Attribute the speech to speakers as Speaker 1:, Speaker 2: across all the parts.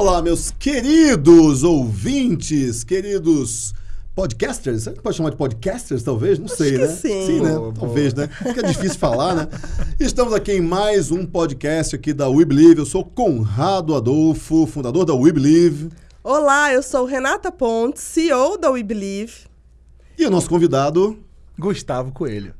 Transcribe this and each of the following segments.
Speaker 1: Olá, meus queridos ouvintes, queridos podcasters. Que pode chamar de podcasters, talvez? Não
Speaker 2: Acho
Speaker 1: sei,
Speaker 2: que
Speaker 1: né?
Speaker 2: sim.
Speaker 1: né?
Speaker 3: Boa,
Speaker 1: talvez, né? Fica difícil falar, né? Estamos aqui em mais um podcast aqui da We Believe. Eu sou Conrado Adolfo, fundador da We Believe.
Speaker 2: Olá, eu sou Renata Pontes, CEO da We Believe.
Speaker 1: E o nosso convidado,
Speaker 3: Gustavo Coelho.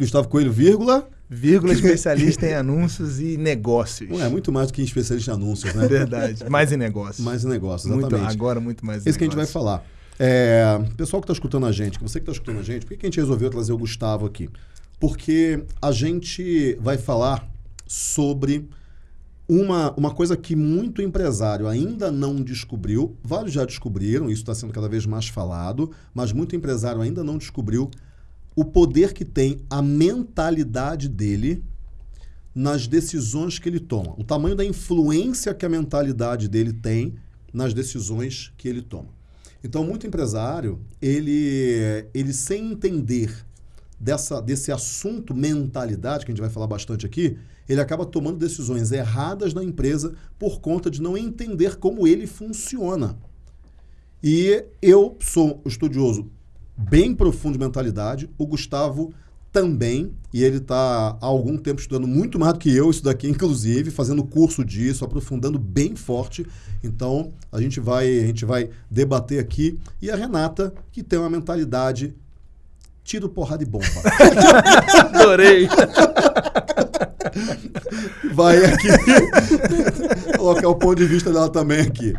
Speaker 1: Gustavo Coelho, vírgula.
Speaker 3: Vírgula especialista em anúncios e negócios.
Speaker 1: Não é muito mais do que especialista em anúncios, né?
Speaker 3: Verdade. Mais em negócios.
Speaker 1: Mais em negócios,
Speaker 3: muito,
Speaker 1: exatamente.
Speaker 3: agora muito mais em
Speaker 1: Esse que a gente vai falar. É, pessoal que está escutando a gente, você que está escutando a gente, por que que a gente resolveu trazer o Gustavo aqui? Porque a gente vai falar sobre uma, uma coisa que muito empresário ainda não descobriu. Vários já descobriram, isso está sendo cada vez mais falado, mas muito empresário ainda não descobriu o poder que tem a mentalidade dele nas decisões que ele toma. O tamanho da influência que a mentalidade dele tem nas decisões que ele toma. Então, muito empresário, ele, ele sem entender dessa, desse assunto mentalidade, que a gente vai falar bastante aqui, ele acaba tomando decisões erradas na empresa por conta de não entender como ele funciona. E eu sou estudioso bem profundo de mentalidade, o Gustavo também, e ele está há algum tempo estudando muito mais do que eu, isso daqui, inclusive, fazendo curso disso, aprofundando bem forte. Então, a gente vai, a gente vai debater aqui. E a Renata, que tem uma mentalidade tiro, porrada e bomba.
Speaker 3: Adorei.
Speaker 1: vai aqui colocar o ponto de vista dela também aqui.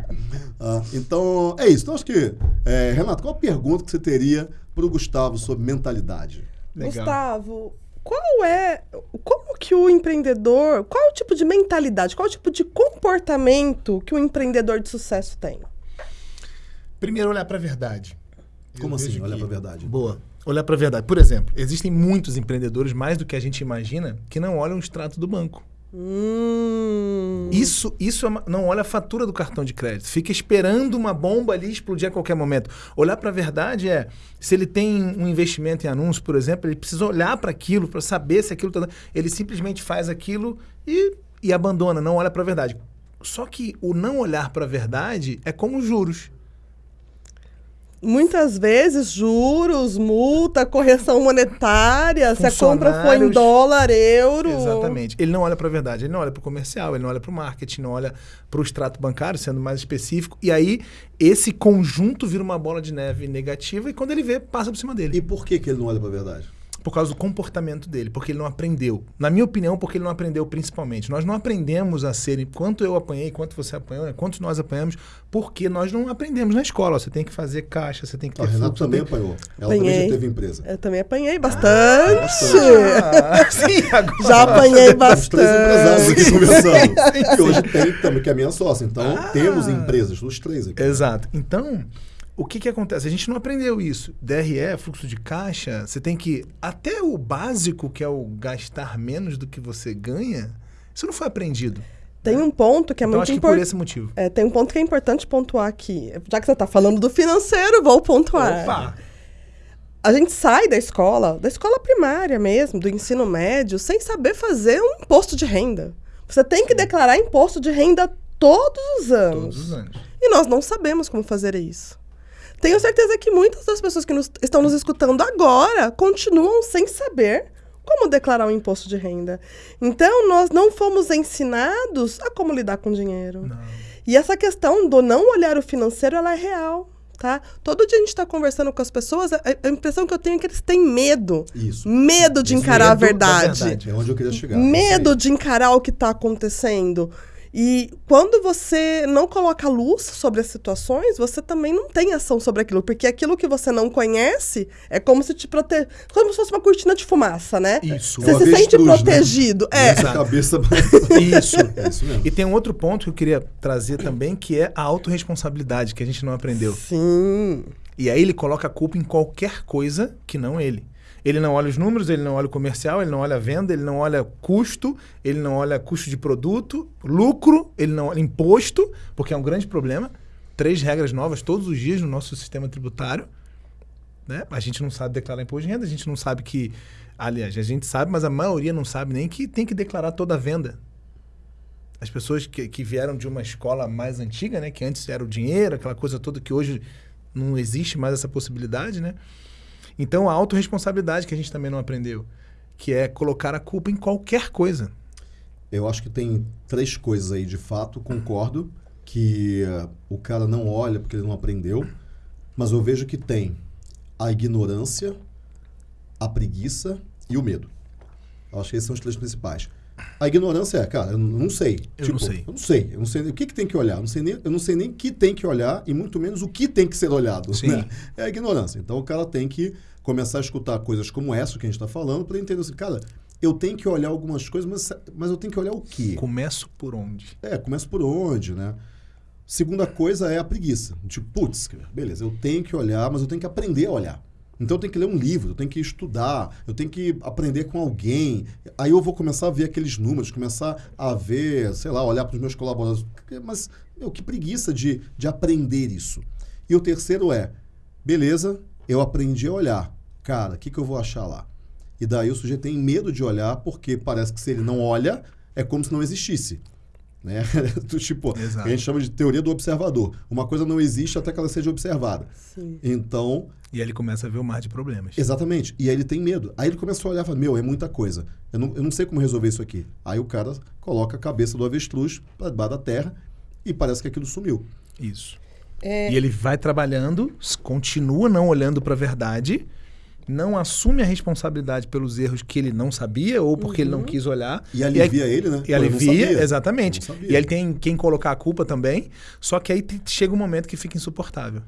Speaker 1: Ah, então, é isso. Então, acho que, é, Renato, qual a pergunta que você teria para o Gustavo sobre mentalidade?
Speaker 3: Legal.
Speaker 2: Gustavo, qual é. Como que o empreendedor. Qual é o tipo de mentalidade, qual é o tipo de comportamento que o empreendedor de sucesso tem?
Speaker 3: Primeiro, olhar para a verdade.
Speaker 1: Como
Speaker 3: Eu
Speaker 1: assim, olhar
Speaker 3: que-
Speaker 1: pra verdade?
Speaker 3: Boa. Olhar para a verdade. Por exemplo, existem muitos empreendedores, mais do que a gente imagina, que não olham o extrato do banco.
Speaker 2: Hum.
Speaker 3: Isso, isso é uma- não olha a fatura do cartão de crédito. Fica esperando uma bomba ali explodir a qualquer momento. Olhar para a verdade é, se ele tem um investimento em anúncio, por exemplo, ele precisa olhar para aquilo para saber se aquilo tá, ele simplesmente faz aquilo e, e abandona, não olha para a verdade. Só que o não olhar para a verdade é como os juros.
Speaker 2: Muitas vezes, juros, multa, correção monetária, se a compra foi em dólar, euro.
Speaker 3: Exatamente. Ele não olha para a verdade, ele não olha para o comercial, ele não olha para o marketing, não olha para o extrato bancário, sendo mais específico. E aí, esse conjunto vira uma bola de neve negativa e quando ele vê, passa por cima dele.
Speaker 1: E por que, que ele não olha pra verdade?
Speaker 3: Por causa do comportamento dele, porque ele não aprendeu. Na minha opinião, porque ele não aprendeu principalmente. Nós não aprendemos a ser, quanto eu apanhei, quanto você apanhou, né? quantos nós apanhamos, porque nós não aprendemos na escola. Você tem que fazer caixa, você tem que ter
Speaker 1: A Renata
Speaker 3: fluxo,
Speaker 1: também
Speaker 3: tem-
Speaker 1: apanhou. Ela também
Speaker 2: Apanhei.
Speaker 1: já teve empresa.
Speaker 2: Eu também apanhei bastante.
Speaker 3: Ah, sim, agora.
Speaker 2: Já apanhei
Speaker 1: Temos três empresários aqui
Speaker 2: bastante.
Speaker 1: conversando. que hoje tem também, que é a minha sócia. Então,
Speaker 3: Ah.
Speaker 1: temos empresas, os três aqui.
Speaker 3: Exato. Então, o que, que acontece? A gente não aprendeu isso. DRE, fluxo de caixa, você tem que. Até o básico, que é o gastar menos do que você ganha, isso não foi aprendido.
Speaker 2: Tem um ponto que é
Speaker 3: então,
Speaker 2: muito
Speaker 3: acho que por
Speaker 2: importante.
Speaker 3: esse motivo.
Speaker 2: É, tem um ponto que é importante pontuar aqui. Já que você está falando do financeiro, vou pontuar.
Speaker 3: Opa!
Speaker 2: A gente sai da escola, da escola primária mesmo, do ensino médio, sem saber fazer um imposto de renda. Você tem que declarar imposto de renda todos os anos.
Speaker 3: Todos os anos.
Speaker 2: E nós não sabemos como fazer isso. Tenho certeza que muitas das pessoas que nos- estão nos escutando agora continuam sem saber como declarar um imposto de renda. Então, nós não fomos ensinados a como lidar com dinheiro.
Speaker 3: Não.
Speaker 2: E essa questão do não olhar o financeiro, ela é real, tá? Todo dia a gente está conversando com as pessoas, a, a impressão que eu tenho é que eles têm medo.
Speaker 1: Isso.
Speaker 2: Medo de
Speaker 1: Esse
Speaker 2: encarar a
Speaker 3: medo da
Speaker 2: verdade.
Speaker 3: verdade.
Speaker 1: É onde eu queria chegar.
Speaker 2: Medo de encarar o que está acontecendo. E quando você não coloca luz sobre as situações, você também não tem ação sobre aquilo. Porque aquilo que você não conhece é como se te prote... como se fosse uma cortina de fumaça, né?
Speaker 3: Isso.
Speaker 2: Você se sente
Speaker 1: avestruz, né?
Speaker 2: protegido.
Speaker 1: aí.
Speaker 2: É.
Speaker 1: Essa cabeça.
Speaker 3: Isso.
Speaker 1: é isso mesmo.
Speaker 3: E tem um outro ponto que eu queria trazer também, que é a autorresponsabilidade, que a gente não aprendeu.
Speaker 2: Sim.
Speaker 3: E aí ele coloca a culpa em qualquer coisa que não ele. Ele não olha os números, ele não olha o comercial, ele não olha a venda, ele não olha custo, ele não olha custo de produto, lucro, ele não olha imposto, porque é um grande problema. Três regras novas todos os dias no nosso sistema tributário. Né? A gente não sabe declarar imposto de renda, a gente não sabe que. Aliás, a gente sabe, mas a maioria não sabe nem que tem que declarar toda a venda. As pessoas que, que vieram de uma escola mais antiga, né? Que antes era o dinheiro, aquela coisa toda que hoje não existe mais essa possibilidade, né? Então, a autorresponsabilidade que a gente também não aprendeu, que é colocar a culpa em qualquer coisa.
Speaker 1: Eu acho que tem três coisas aí, de fato, concordo que uh, o cara não olha porque ele não aprendeu, mas eu vejo que tem a ignorância, a preguiça e o medo. Eu acho que esses são os três principais. A ignorância é, cara, eu não sei.
Speaker 3: Eu
Speaker 1: tipo,
Speaker 3: não sei.
Speaker 1: Eu não sei. Eu não sei o que, que tem que olhar. Eu não sei nem, eu não sei nem que tem que olhar e muito menos o que tem que ser olhado.
Speaker 3: Sim.
Speaker 1: Né? É a ignorância. Então o cara tem que começar a escutar coisas como essa que a gente está falando para entender assim, cara, eu tenho que olhar algumas coisas, mas, mas eu tenho que olhar o quê?
Speaker 3: Começo por onde?
Speaker 1: É, começa por onde, né? Segunda coisa é a preguiça. Tipo, putz, beleza, eu tenho que olhar, mas eu tenho que aprender a olhar. Então eu tenho que ler um livro, eu tenho que estudar, eu tenho que aprender com alguém. Aí eu vou começar a ver aqueles números, começar a ver, sei lá, olhar para os meus colaboradores. Mas, meu, que preguiça de, de aprender isso. E o terceiro é, beleza, eu aprendi a olhar. Cara, o que, que eu vou achar lá? E daí o sujeito tem medo de olhar, porque parece que se ele não olha, é como se não existisse. Né? tipo,
Speaker 3: Exato.
Speaker 1: a gente chama de teoria do observador. Uma coisa não existe até que ela seja observada.
Speaker 2: Sim.
Speaker 1: Então,
Speaker 3: E aí ele começa a ver o mar de problemas.
Speaker 1: Exatamente. E aí ele tem medo. Aí ele começa a olhar e fala, meu, é muita coisa. Eu não, eu não sei como resolver isso aqui. Aí o cara coloca a cabeça do avestruz para debaixo da terra e parece que aquilo sumiu.
Speaker 3: Isso.
Speaker 2: É,
Speaker 3: E ele vai trabalhando, continua não olhando para a verdade, não assume a responsabilidade pelos erros que ele não sabia ou porque ele não quis olhar.
Speaker 1: E
Speaker 3: aí-
Speaker 1: alivia ele, né?
Speaker 3: E
Speaker 1: Pô,
Speaker 3: alivia, exatamente. E aí ele tem quem colocar a culpa também. Só que aí chega um momento que fica insuportável.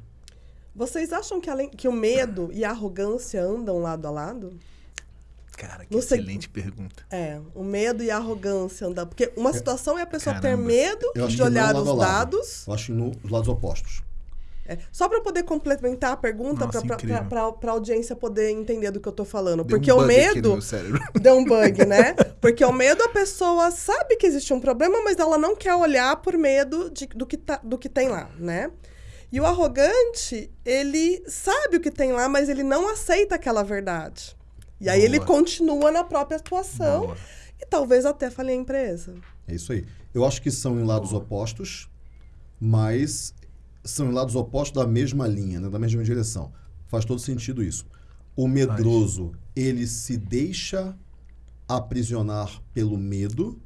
Speaker 2: Vocês acham que, além, que o medo e a arrogância andam lado a lado?
Speaker 3: Cara, que
Speaker 2: sei-
Speaker 3: excelente pergunta.
Speaker 2: É, o medo e a arrogância andam. Porque uma situação é a pessoa ter
Speaker 3: Caramba.
Speaker 2: medo
Speaker 1: Eu acho
Speaker 2: de olhar
Speaker 1: lado
Speaker 2: os
Speaker 1: lado.
Speaker 2: dados.
Speaker 1: Eu acho nos lados opostos.
Speaker 2: É, só para poder complementar a pergunta, para a audiência poder entender do que eu tô falando.
Speaker 3: Deu
Speaker 2: Porque
Speaker 3: um
Speaker 2: o
Speaker 3: no
Speaker 2: medo.
Speaker 3: meu cérebro.
Speaker 2: Deu um bug, né? Porque o medo, a pessoa sabe que existe um problema, mas ela não quer olhar por medo de- do, que tá, do que tem lá, né? E o arrogante, ele sabe o que tem lá, mas ele não aceita aquela verdade. E aí ele
Speaker 3: Boa.
Speaker 2: continua na própria situação
Speaker 3: Boa.
Speaker 2: e talvez até fale a empresa.
Speaker 1: É isso aí. Eu acho que são em lados opostos, mas são em lados opostos da mesma linha, né? da mesma direção. Faz todo sentido isso. O medroso, ele se deixa aprisionar pelo medo.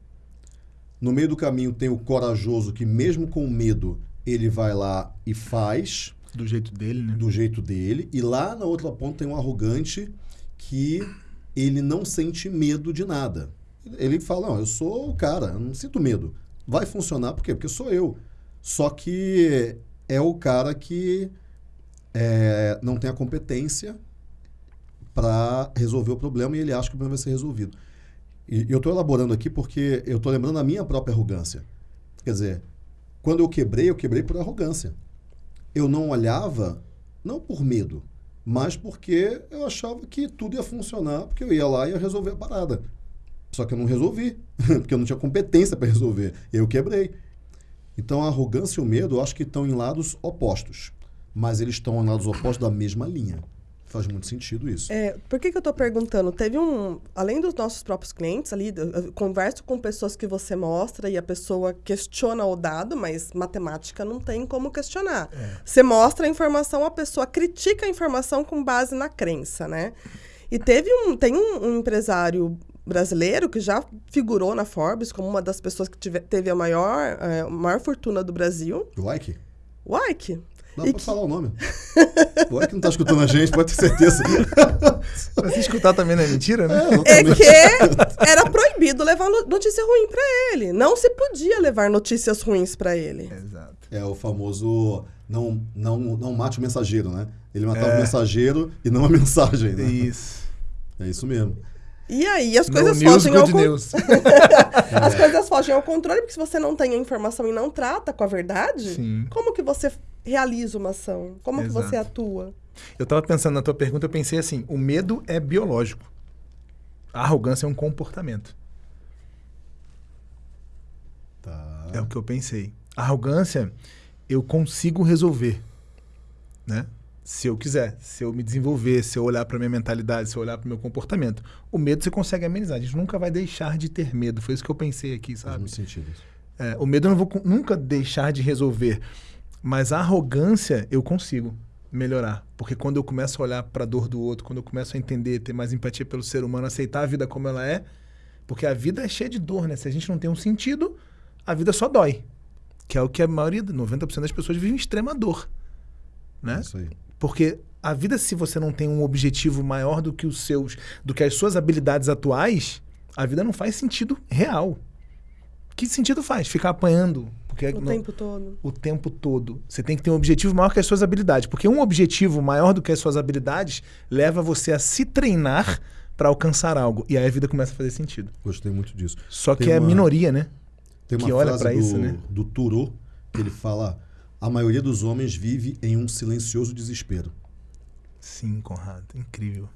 Speaker 1: No meio do caminho tem o corajoso que, mesmo com medo, ele vai lá e faz
Speaker 3: Do jeito dele, né?
Speaker 1: do jeito dele. E lá na outra ponta tem um arrogante que ele não sente medo de nada. Ele fala, não, eu sou o cara, eu não sinto medo. Vai funcionar por quê? Porque sou eu. Só que é o cara que é, não tem a competência para resolver o problema e ele acha que o problema vai ser resolvido. E eu estou elaborando aqui porque eu estou lembrando a minha própria arrogância. Quer dizer, quando eu quebrei, eu quebrei por arrogância. Eu não olhava, não por medo, mas porque eu achava que tudo ia funcionar, porque eu ia lá e ia resolver a parada. Só que eu não resolvi, porque eu não tinha competência para resolver. Eu quebrei. Então a arrogância e o medo, eu acho que estão em lados opostos. Mas eles estão em lados opostos da mesma linha. Faz muito sentido isso.
Speaker 2: É, por que, que eu estou perguntando? Teve um. Além dos nossos próprios clientes ali, eu- converso com pessoas que você mostra e a pessoa questiona o dado, mas matemática não tem como questionar. Você mostra a informação, a pessoa critica a informação com base na crença, né? E teve um. Tem um, um empresário brasileiro que já figurou na Forbes como uma das pessoas que tive- teve a maior, é, maior fortuna do Brasil.
Speaker 1: O Ike?
Speaker 2: O Ike.
Speaker 1: Dá
Speaker 2: E
Speaker 1: pra
Speaker 2: que-
Speaker 1: falar o nome. O Ike não tá escutando a gente, pode ter certeza.
Speaker 3: Mas se escutar também não é mentira, né?
Speaker 2: É que era proibido levar no- notícia ruim pra ele. Não se podia levar notícias ruins pra ele.
Speaker 3: Exato.
Speaker 1: É o famoso não, não, não mate o mensageiro, né? Ele matava
Speaker 3: É.
Speaker 1: o mensageiro e não a mensagem, né?
Speaker 3: Isso.
Speaker 1: É isso mesmo.
Speaker 2: E aí as
Speaker 3: No
Speaker 2: coisas
Speaker 3: news,
Speaker 2: fogem ao
Speaker 3: news.
Speaker 2: as coisas fogem ao controle, porque se você não tem a informação e não trata com a verdade,
Speaker 3: Sim.
Speaker 2: como que você realiza uma ação? Como que você
Speaker 3: Exato.
Speaker 2: atua?
Speaker 3: Eu tava pensando na tua pergunta, eu pensei assim: o medo é biológico. A arrogância é um comportamento.
Speaker 1: Tá.
Speaker 3: É o que eu pensei. A arrogância, eu consigo resolver, né? Se eu quiser, se eu me desenvolver, se eu olhar para minha mentalidade, se eu olhar para meu comportamento. O medo você consegue amenizar. A gente nunca vai deixar de ter medo. Foi isso que eu pensei aqui,
Speaker 1: Faz
Speaker 3: sabe?
Speaker 1: muito sentido.
Speaker 3: É, o medo eu não vou nunca deixar de resolver. Mas a arrogância eu consigo melhorar. Porque quando eu começo a olhar para a dor do outro, quando eu começo a entender, ter mais empatia pelo ser humano, aceitar a vida como ela é. Porque a vida é cheia de dor, né? Se a gente não tem um sentido, a vida só dói. Que é o que a maioria, 90% das pessoas vivem em extrema dor. Né?
Speaker 1: Isso aí.
Speaker 3: Porque a vida, se você não tem um objetivo maior do que os seus, do que as suas habilidades atuais, a vida não faz sentido real. Que sentido faz? Ficar apanhando porque
Speaker 2: O
Speaker 3: não-
Speaker 2: tempo todo.
Speaker 3: o tempo todo. Você tem que ter um objetivo maior que as suas habilidades. Porque um objetivo maior do que as suas habilidades leva você a se treinar para alcançar algo. E aí a vida começa a fazer sentido.
Speaker 1: Gostei muito disso.
Speaker 3: Só
Speaker 1: Tem
Speaker 3: que é
Speaker 1: uma-
Speaker 3: minoria, né?
Speaker 1: Tem uma
Speaker 3: que olha
Speaker 1: frase do,
Speaker 3: isso, né?
Speaker 1: do Thoreau que ele fala: a maioria dos homens vive em um silencioso desespero.
Speaker 3: Sim, Conrado. Incrível.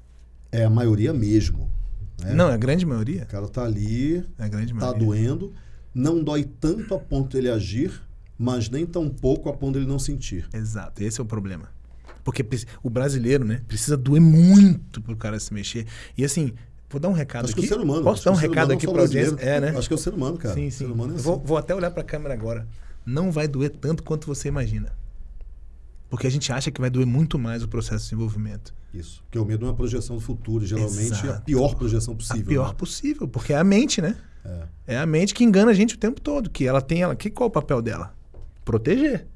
Speaker 1: É a maioria mesmo. né?
Speaker 3: Não, é a grande maioria.
Speaker 1: O cara tá ali,
Speaker 3: É a grande
Speaker 1: tá
Speaker 3: maioria.
Speaker 1: doendo, não dói tanto a ponto dele agir, mas nem tão pouco a ponto dele não sentir.
Speaker 3: Exato, esse é o problema. Porque o brasileiro, né, precisa doer muito pro cara se mexer. E assim, vou dar um recado
Speaker 1: Acho que
Speaker 3: aqui.
Speaker 1: o ser humano.
Speaker 3: Posso
Speaker 1: acho
Speaker 3: dar um recado aqui pra audiência? É, né?
Speaker 1: Acho que é o ser humano, cara.
Speaker 3: Sim, sim.
Speaker 1: ser humano é assim.
Speaker 3: vou, vou até olhar pra câmera agora. Não vai doer tanto quanto você imagina. Porque a gente acha que vai doer muito mais o processo de desenvolvimento.
Speaker 1: Isso. Porque o medo é uma projeção do futuro, geralmente é a
Speaker 3: Exato.
Speaker 1: pior projeção possível.
Speaker 3: a pior
Speaker 1: né?
Speaker 3: possível, porque é a mente, né?
Speaker 1: É.
Speaker 3: É a mente que engana a gente o tempo todo, que ela tem ela, que qual é o papel dela? Proteger.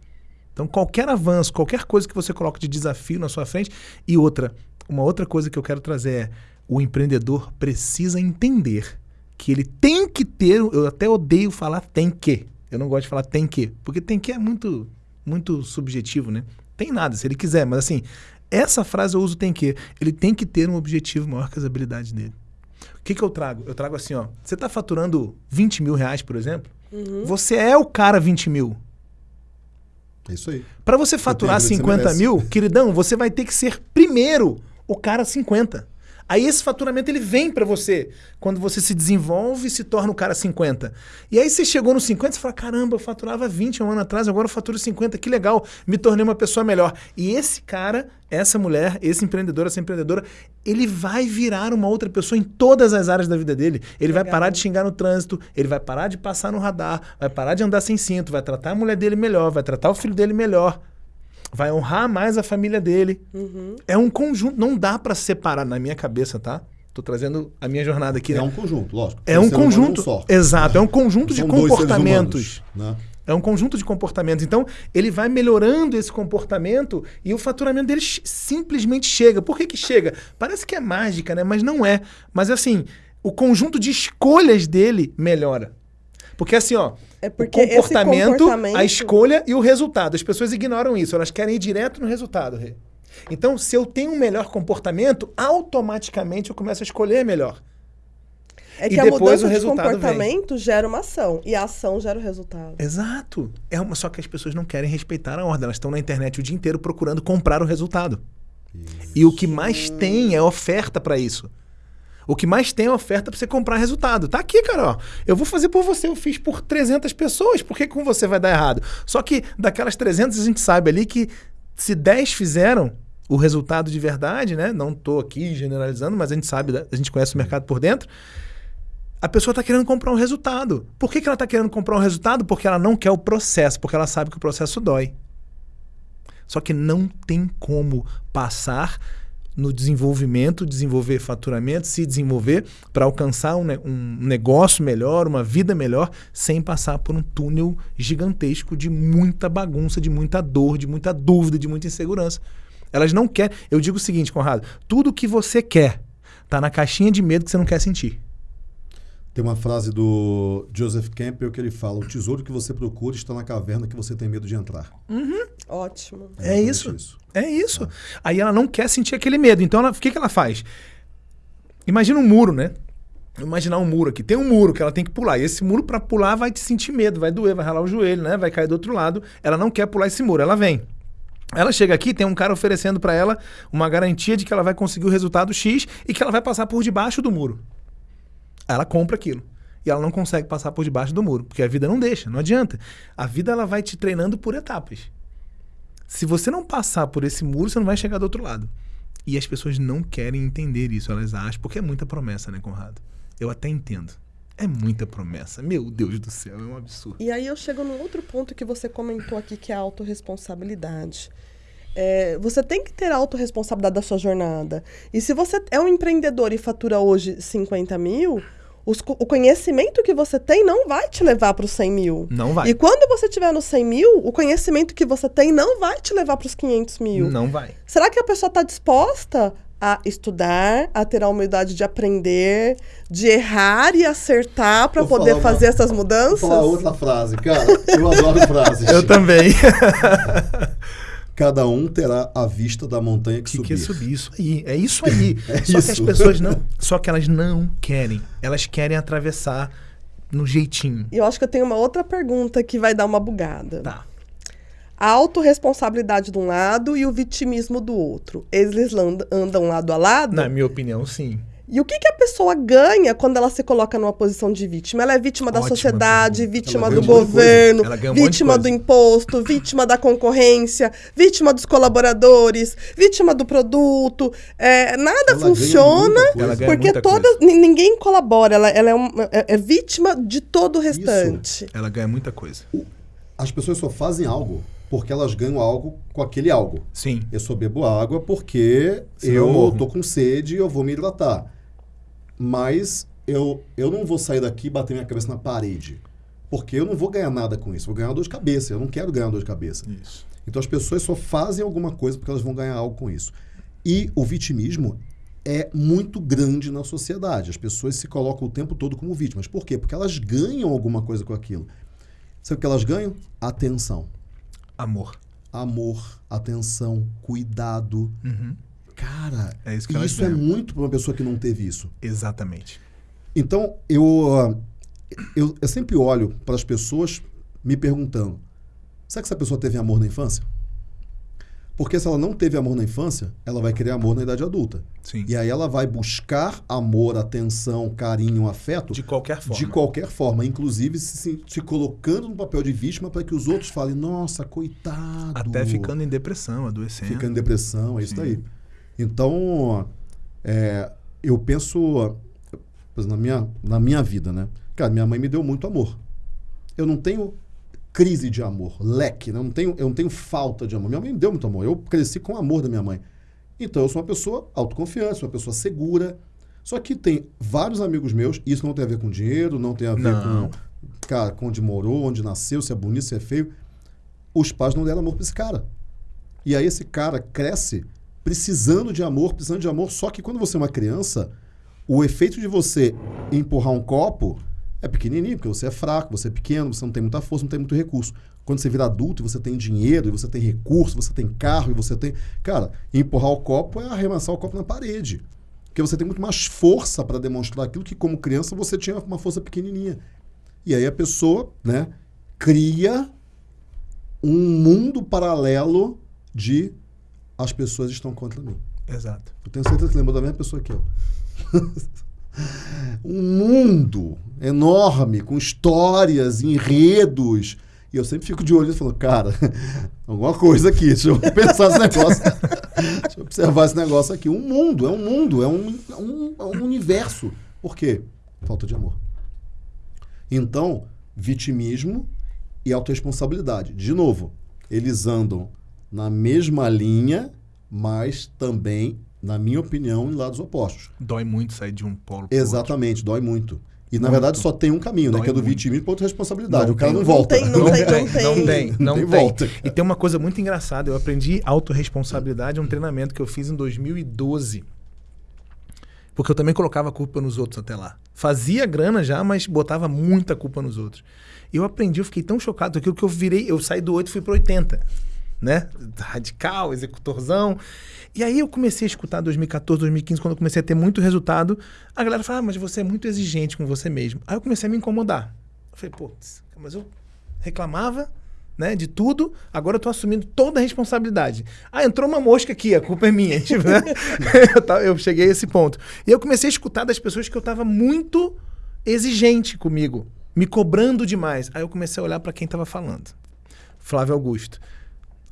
Speaker 3: Então qualquer avanço, qualquer coisa que você coloque de desafio na sua frente e outra, uma outra coisa que eu quero trazer é o empreendedor precisa entender que ele tem que ter, eu até odeio falar tem que. Eu não gosto de falar tem que, porque tem que é muito muito subjetivo, né? Tem nada, se ele quiser, mas assim, essa frase eu uso tem que. Ele tem que ter um objetivo maior que as habilidades dele. O que, que eu trago? Eu trago assim, ó. Você está faturando 20 mil reais, por exemplo? Você é o cara 20 mil.
Speaker 1: Isso aí.
Speaker 3: Para você faturar
Speaker 1: aquilo que você
Speaker 3: 50
Speaker 1: merece.
Speaker 3: mil, queridão, você vai ter que ser primeiro o cara 50. Aí esse faturamento ele vem para você quando você se desenvolve e se torna o cara 50. E aí você chegou no 50 e fala: caramba, eu faturava 20 um ano atrás, agora eu faturo 50, que legal, me tornei uma pessoa melhor. E esse cara, essa mulher, esse empreendedor, essa empreendedora, ele vai virar uma outra pessoa em todas as áreas da vida dele. Ele vai
Speaker 2: Legal.
Speaker 3: parar de xingar no trânsito, ele vai parar de passar no radar, vai parar de andar sem cinto, vai tratar a mulher dele melhor, vai tratar o filho dele melhor vai honrar mais a família dele.
Speaker 2: Uhum.
Speaker 3: É um conjunto, não dá pra separar na minha cabeça, tá? Tô trazendo a minha jornada aqui.
Speaker 1: É
Speaker 3: né?
Speaker 1: um conjunto, lógico.
Speaker 3: É um conjunto.
Speaker 1: só.
Speaker 3: Exato, é um conjunto de
Speaker 1: São seres
Speaker 3: comportamentos.
Speaker 1: humanos, né?
Speaker 3: É um conjunto de comportamentos. Então, ele vai melhorando esse comportamento e o faturamento dele simplesmente chega. Por que, que chega? Parece que é mágica, né? Mas não é. Mas assim, o conjunto de escolhas dele melhora. Porque assim, ó,
Speaker 2: É porque
Speaker 3: o
Speaker 2: esse
Speaker 3: comportamento,
Speaker 2: comportamento-
Speaker 3: a escolha e o resultado. As pessoas ignoram isso, elas querem ir direto no resultado, Rê. Então, se eu tenho um melhor comportamento, automaticamente eu começo a escolher melhor.
Speaker 2: É
Speaker 3: E
Speaker 2: que a
Speaker 3: depois
Speaker 2: mudança
Speaker 3: o
Speaker 2: de
Speaker 3: resultado vem.
Speaker 2: comportamento gera uma ação. E a ação gera o resultado.
Speaker 3: Exato. É uma, só que as pessoas não querem respeitar a ordem. Elas estão na internet o dia inteiro procurando comprar o resultado. E o que mais tem é oferta para isso. O que mais tem é oferta para você comprar resultado. Tá aqui, cara. Ó. Eu vou fazer por você. Eu fiz por 300 pessoas. Por que com você vai dar errado? Só que daquelas 300 a gente sabe ali que se 10 fizeram o resultado de verdade, né? Não tô aqui generalizando, mas a gente sabe, a gente conhece o mercado por dentro. A pessoa está querendo comprar um resultado. Por que, que ela está querendo comprar um resultado? Porque ela não quer o processo, porque ela sabe que o processo dói. Só que não tem como passar no desenvolvimento, desenvolver faturamento, se desenvolver para alcançar um, um negócio melhor, uma vida melhor, sem passar por um túnel gigantesco de muita bagunça, de muita dor, de muita dúvida, de muita insegurança. Elas não querem. Eu digo o seguinte, Conrado: tudo que você quer tá na caixinha de medo que você não quer sentir.
Speaker 1: Tem uma frase do Joseph Campbell que ele fala: O tesouro que você procura está na caverna que você tem medo de entrar.
Speaker 2: Ótimo.
Speaker 3: É
Speaker 1: exatamente
Speaker 3: isso. É isso. Aí ela não quer sentir aquele medo. Então, ela- o que, que ela faz? Imagina um muro, né? Imaginar um muro aqui. Tem um muro que ela tem que pular. E esse muro, para pular, vai te sentir medo, vai doer, vai ralar o joelho, né? Vai cair do outro lado. Ela não quer pular esse muro. Ela vem. Ela chega aqui, tem um cara oferecendo para ela uma garantia de que ela vai conseguir o resultado X e que ela vai passar por debaixo do muro. Ela compra aquilo. E ela não consegue passar por debaixo do muro, porque a vida não deixa, não adianta. A vida ela vai te treinando por etapas. Se você não passar por esse muro, você não vai chegar do outro lado. E as pessoas não querem entender isso, elas acham, porque é muita promessa, né, Conrado? Eu até entendo. É muita promessa. Meu Deus do céu, é um absurdo.
Speaker 2: E aí eu chego num outro ponto que você comentou aqui, que é a autorresponsabilidade. É, você tem que ter a autorresponsabilidade da sua jornada. E se você é um empreendedor e fatura hoje 50 mil, os o conhecimento que você tem não vai te levar para os 100 mil.
Speaker 3: Não vai.
Speaker 2: E quando você estiver nos 100 mil, o conhecimento que você tem não vai te levar para os 500 mil.
Speaker 3: Não vai.
Speaker 2: Será que a pessoa está disposta a estudar, a ter a humildade de aprender, de errar e acertar para
Speaker 1: Vou
Speaker 2: poder
Speaker 1: falar uma-
Speaker 2: fazer essas
Speaker 1: Vou
Speaker 2: mudanças?
Speaker 1: falar outra frase, cara. Eu adoro frases.
Speaker 3: Eu também.
Speaker 1: Cada um terá a vista da montanha que,
Speaker 3: que
Speaker 1: subir.
Speaker 3: quer subir. Isso aí. É isso aí.
Speaker 1: É
Speaker 3: só que as
Speaker 1: isso.
Speaker 3: pessoas não. Só que elas não querem. Elas querem atravessar no jeitinho.
Speaker 2: E eu acho que eu tenho uma outra pergunta que vai dar uma bugada.
Speaker 3: Tá.
Speaker 2: A autorresponsabilidade de um lado e o vitimismo do outro. Eles andam lado a lado?
Speaker 3: Na minha opinião, sim.
Speaker 2: E o que, que a pessoa ganha quando ela se coloca numa posição de vítima? Ela é vítima da
Speaker 3: Ótima
Speaker 2: sociedade, vítima
Speaker 1: Ela
Speaker 2: do governo,
Speaker 3: um
Speaker 2: vítima do imposto, vítima da concorrência, vítima dos colaboradores, vítima do produto. É, nada
Speaker 1: Ela
Speaker 2: funciona porque ni- ninguém colabora. Ela, ela é, um- é- é vítima de todo o
Speaker 1: Isso.
Speaker 2: restante.
Speaker 3: Ela ganha muita coisa.
Speaker 1: As pessoas só fazem algo porque elas ganham algo com aquele algo.
Speaker 3: Sim.
Speaker 1: Eu só bebo água porque
Speaker 3: Senão eu
Speaker 1: tô com sede e eu vou me hidratar. Mas eu, eu não vou sair daqui e bater minha cabeça na parede. Porque eu não vou ganhar nada com isso. Vou ganhar dor de cabeça. Eu não quero ganhar dor de cabeça.
Speaker 3: Isso.
Speaker 1: Então as pessoas só fazem alguma coisa porque elas vão ganhar algo com isso. E o vitimismo é muito grande na sociedade. As pessoas se colocam o tempo todo como vítimas. Por quê? Porque elas ganham alguma coisa com aquilo. Sabe o que elas ganham? Atenção.
Speaker 3: Amor.
Speaker 1: Amor, atenção, cuidado.
Speaker 3: Uhum.
Speaker 1: Cara,
Speaker 3: É isso
Speaker 1: isso é muito para uma pessoa que não teve isso.
Speaker 3: Exatamente.
Speaker 1: Então, eu, ah, eu, eu sempre olho para as pessoas me perguntando: será que essa pessoa teve amor na infância? Porque se ela não teve amor na infância, ela vai querer amor na idade adulta.
Speaker 3: Sim.
Speaker 1: E aí ela vai buscar amor, atenção, carinho, afeto
Speaker 3: De qualquer forma.
Speaker 1: de qualquer forma, inclusive se, se- colocando no papel de vítima para que os outros falem: nossa, coitado.
Speaker 3: Até ficando em depressão, adoecendo.
Speaker 1: Fica em depressão, é isso
Speaker 3: Sim.
Speaker 1: daí. Então, é, eu penso na minha, na minha vida, né? Cara, minha mãe me deu muito amor. Eu não tenho crise de amor, leque, né? eu, não tenho, eu não tenho falta de amor. Minha mãe me deu muito amor. Eu cresci com o amor da minha mãe. Então, eu sou uma pessoa autoconfiante, sou uma pessoa segura. Só que tem vários amigos meus, isso não tem a ver com dinheiro, não tem a ver
Speaker 3: Não.
Speaker 1: com, cara, com onde morou, onde nasceu, se é bonito, se é feio. Os pais não deram amor pra esse cara. E aí esse cara cresce precisando de amor, precisando de amor. Só que quando você é uma criança, o efeito de você empurrar um copo é pequenininho, porque você é fraco, você é pequeno, você não tem muita força, não tem muito recurso. Quando você vira adulto e você tem dinheiro, e você tem recurso, você tem carro, e você tem. Cara, empurrar o copo é arremessar o copo na parede. Porque você tem muito mais força para demonstrar aquilo que, como criança, você tinha uma força pequenininha. E aí a pessoa, né, cria um mundo paralelo de as pessoas estão contra mim.
Speaker 3: Exato.
Speaker 1: Eu tenho certeza que lembrou da mesma pessoa que eu. um mundo enorme, com histórias, enredos. E eu sempre fico de olho e falo, cara, alguma coisa aqui, deixa eu pensar esse negócio. deixa eu observar esse negócio aqui. Um mundo, é um mundo, é um, é um, é um universo. Por quê? Falta de amor. Então, vitimismo e autorresponsabilidade. De novo, eles andam na mesma linha, mas também, na minha opinião, em lados opostos.
Speaker 3: Dói muito sair de um polo pro
Speaker 1: Exatamente, dói muito. E na
Speaker 3: Muito.
Speaker 1: verdade só tem um caminho, né?
Speaker 3: Dói
Speaker 1: Que é do
Speaker 3: muito.
Speaker 1: vitimismo para autorresponsabilidade.
Speaker 3: Não
Speaker 1: o cara
Speaker 3: tem-
Speaker 1: não
Speaker 3: não
Speaker 1: volta.
Speaker 2: tem- não
Speaker 3: Não
Speaker 2: tem-
Speaker 3: tem,
Speaker 2: não tem.
Speaker 3: não tem, não
Speaker 1: tem volta.
Speaker 3: E tem uma coisa muito engraçada. Eu aprendi autorresponsabilidade, um treinamento que eu fiz em 2012. Porque eu também colocava a culpa nos outros até lá. Fazia grana já, mas botava muita culpa nos outros. E eu aprendi, eu fiquei tão chocado com aquilo que eu virei, eu saí do 8 e fui pro 80. Né? Radical, executorzão. E aí eu comecei a escutar 2014, 2015, quando eu comecei a ter muito resultado. A galera fala, ah, mas você é muito exigente com você mesmo. Aí eu comecei a me incomodar. Eu falei, pô, mas eu reclamava né, de tudo, agora eu tô assumindo toda a responsabilidade. Ah, entrou uma mosca aqui, a culpa é minha. Tipo, né? eu, cheguei a esse ponto. E eu comecei a escutar das pessoas que eu tava muito exigente comigo, me cobrando demais. Aí eu comecei a olhar para quem tava falando. Flávio Augusto,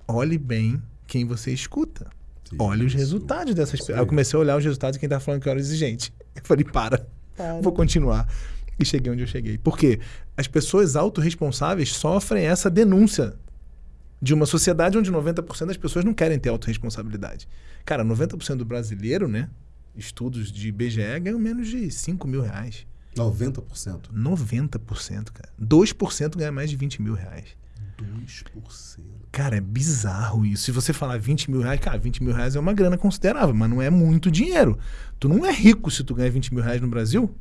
Speaker 3: olhe bem quem você escuta. Olhe os
Speaker 1: Isso.
Speaker 3: resultados dessas pessoas. eu comecei a olhar os resultados de quem tá falando que eu era exigente. Eu falei, para.
Speaker 2: Para.
Speaker 3: Vou continuar. e cheguei onde eu cheguei. Por quê? As pessoas autorresponsáveis sofrem essa denúncia de uma sociedade onde 90% das pessoas não querem ter autorresponsabilidade. Cara, 90% do brasileiro, né? Estudos de IBGE ganham menos de 5 mil reais.
Speaker 1: 90%.
Speaker 3: 90%, cara. 2% ganha mais de 20 mil reais.
Speaker 1: 2%.
Speaker 3: Cara, é bizarro isso. Se você falar 20 mil reais, cara, 20 mil reais é uma grana considerável, mas não é muito dinheiro. Tu não é rico se tu ganha 20 mil reais no Brasil.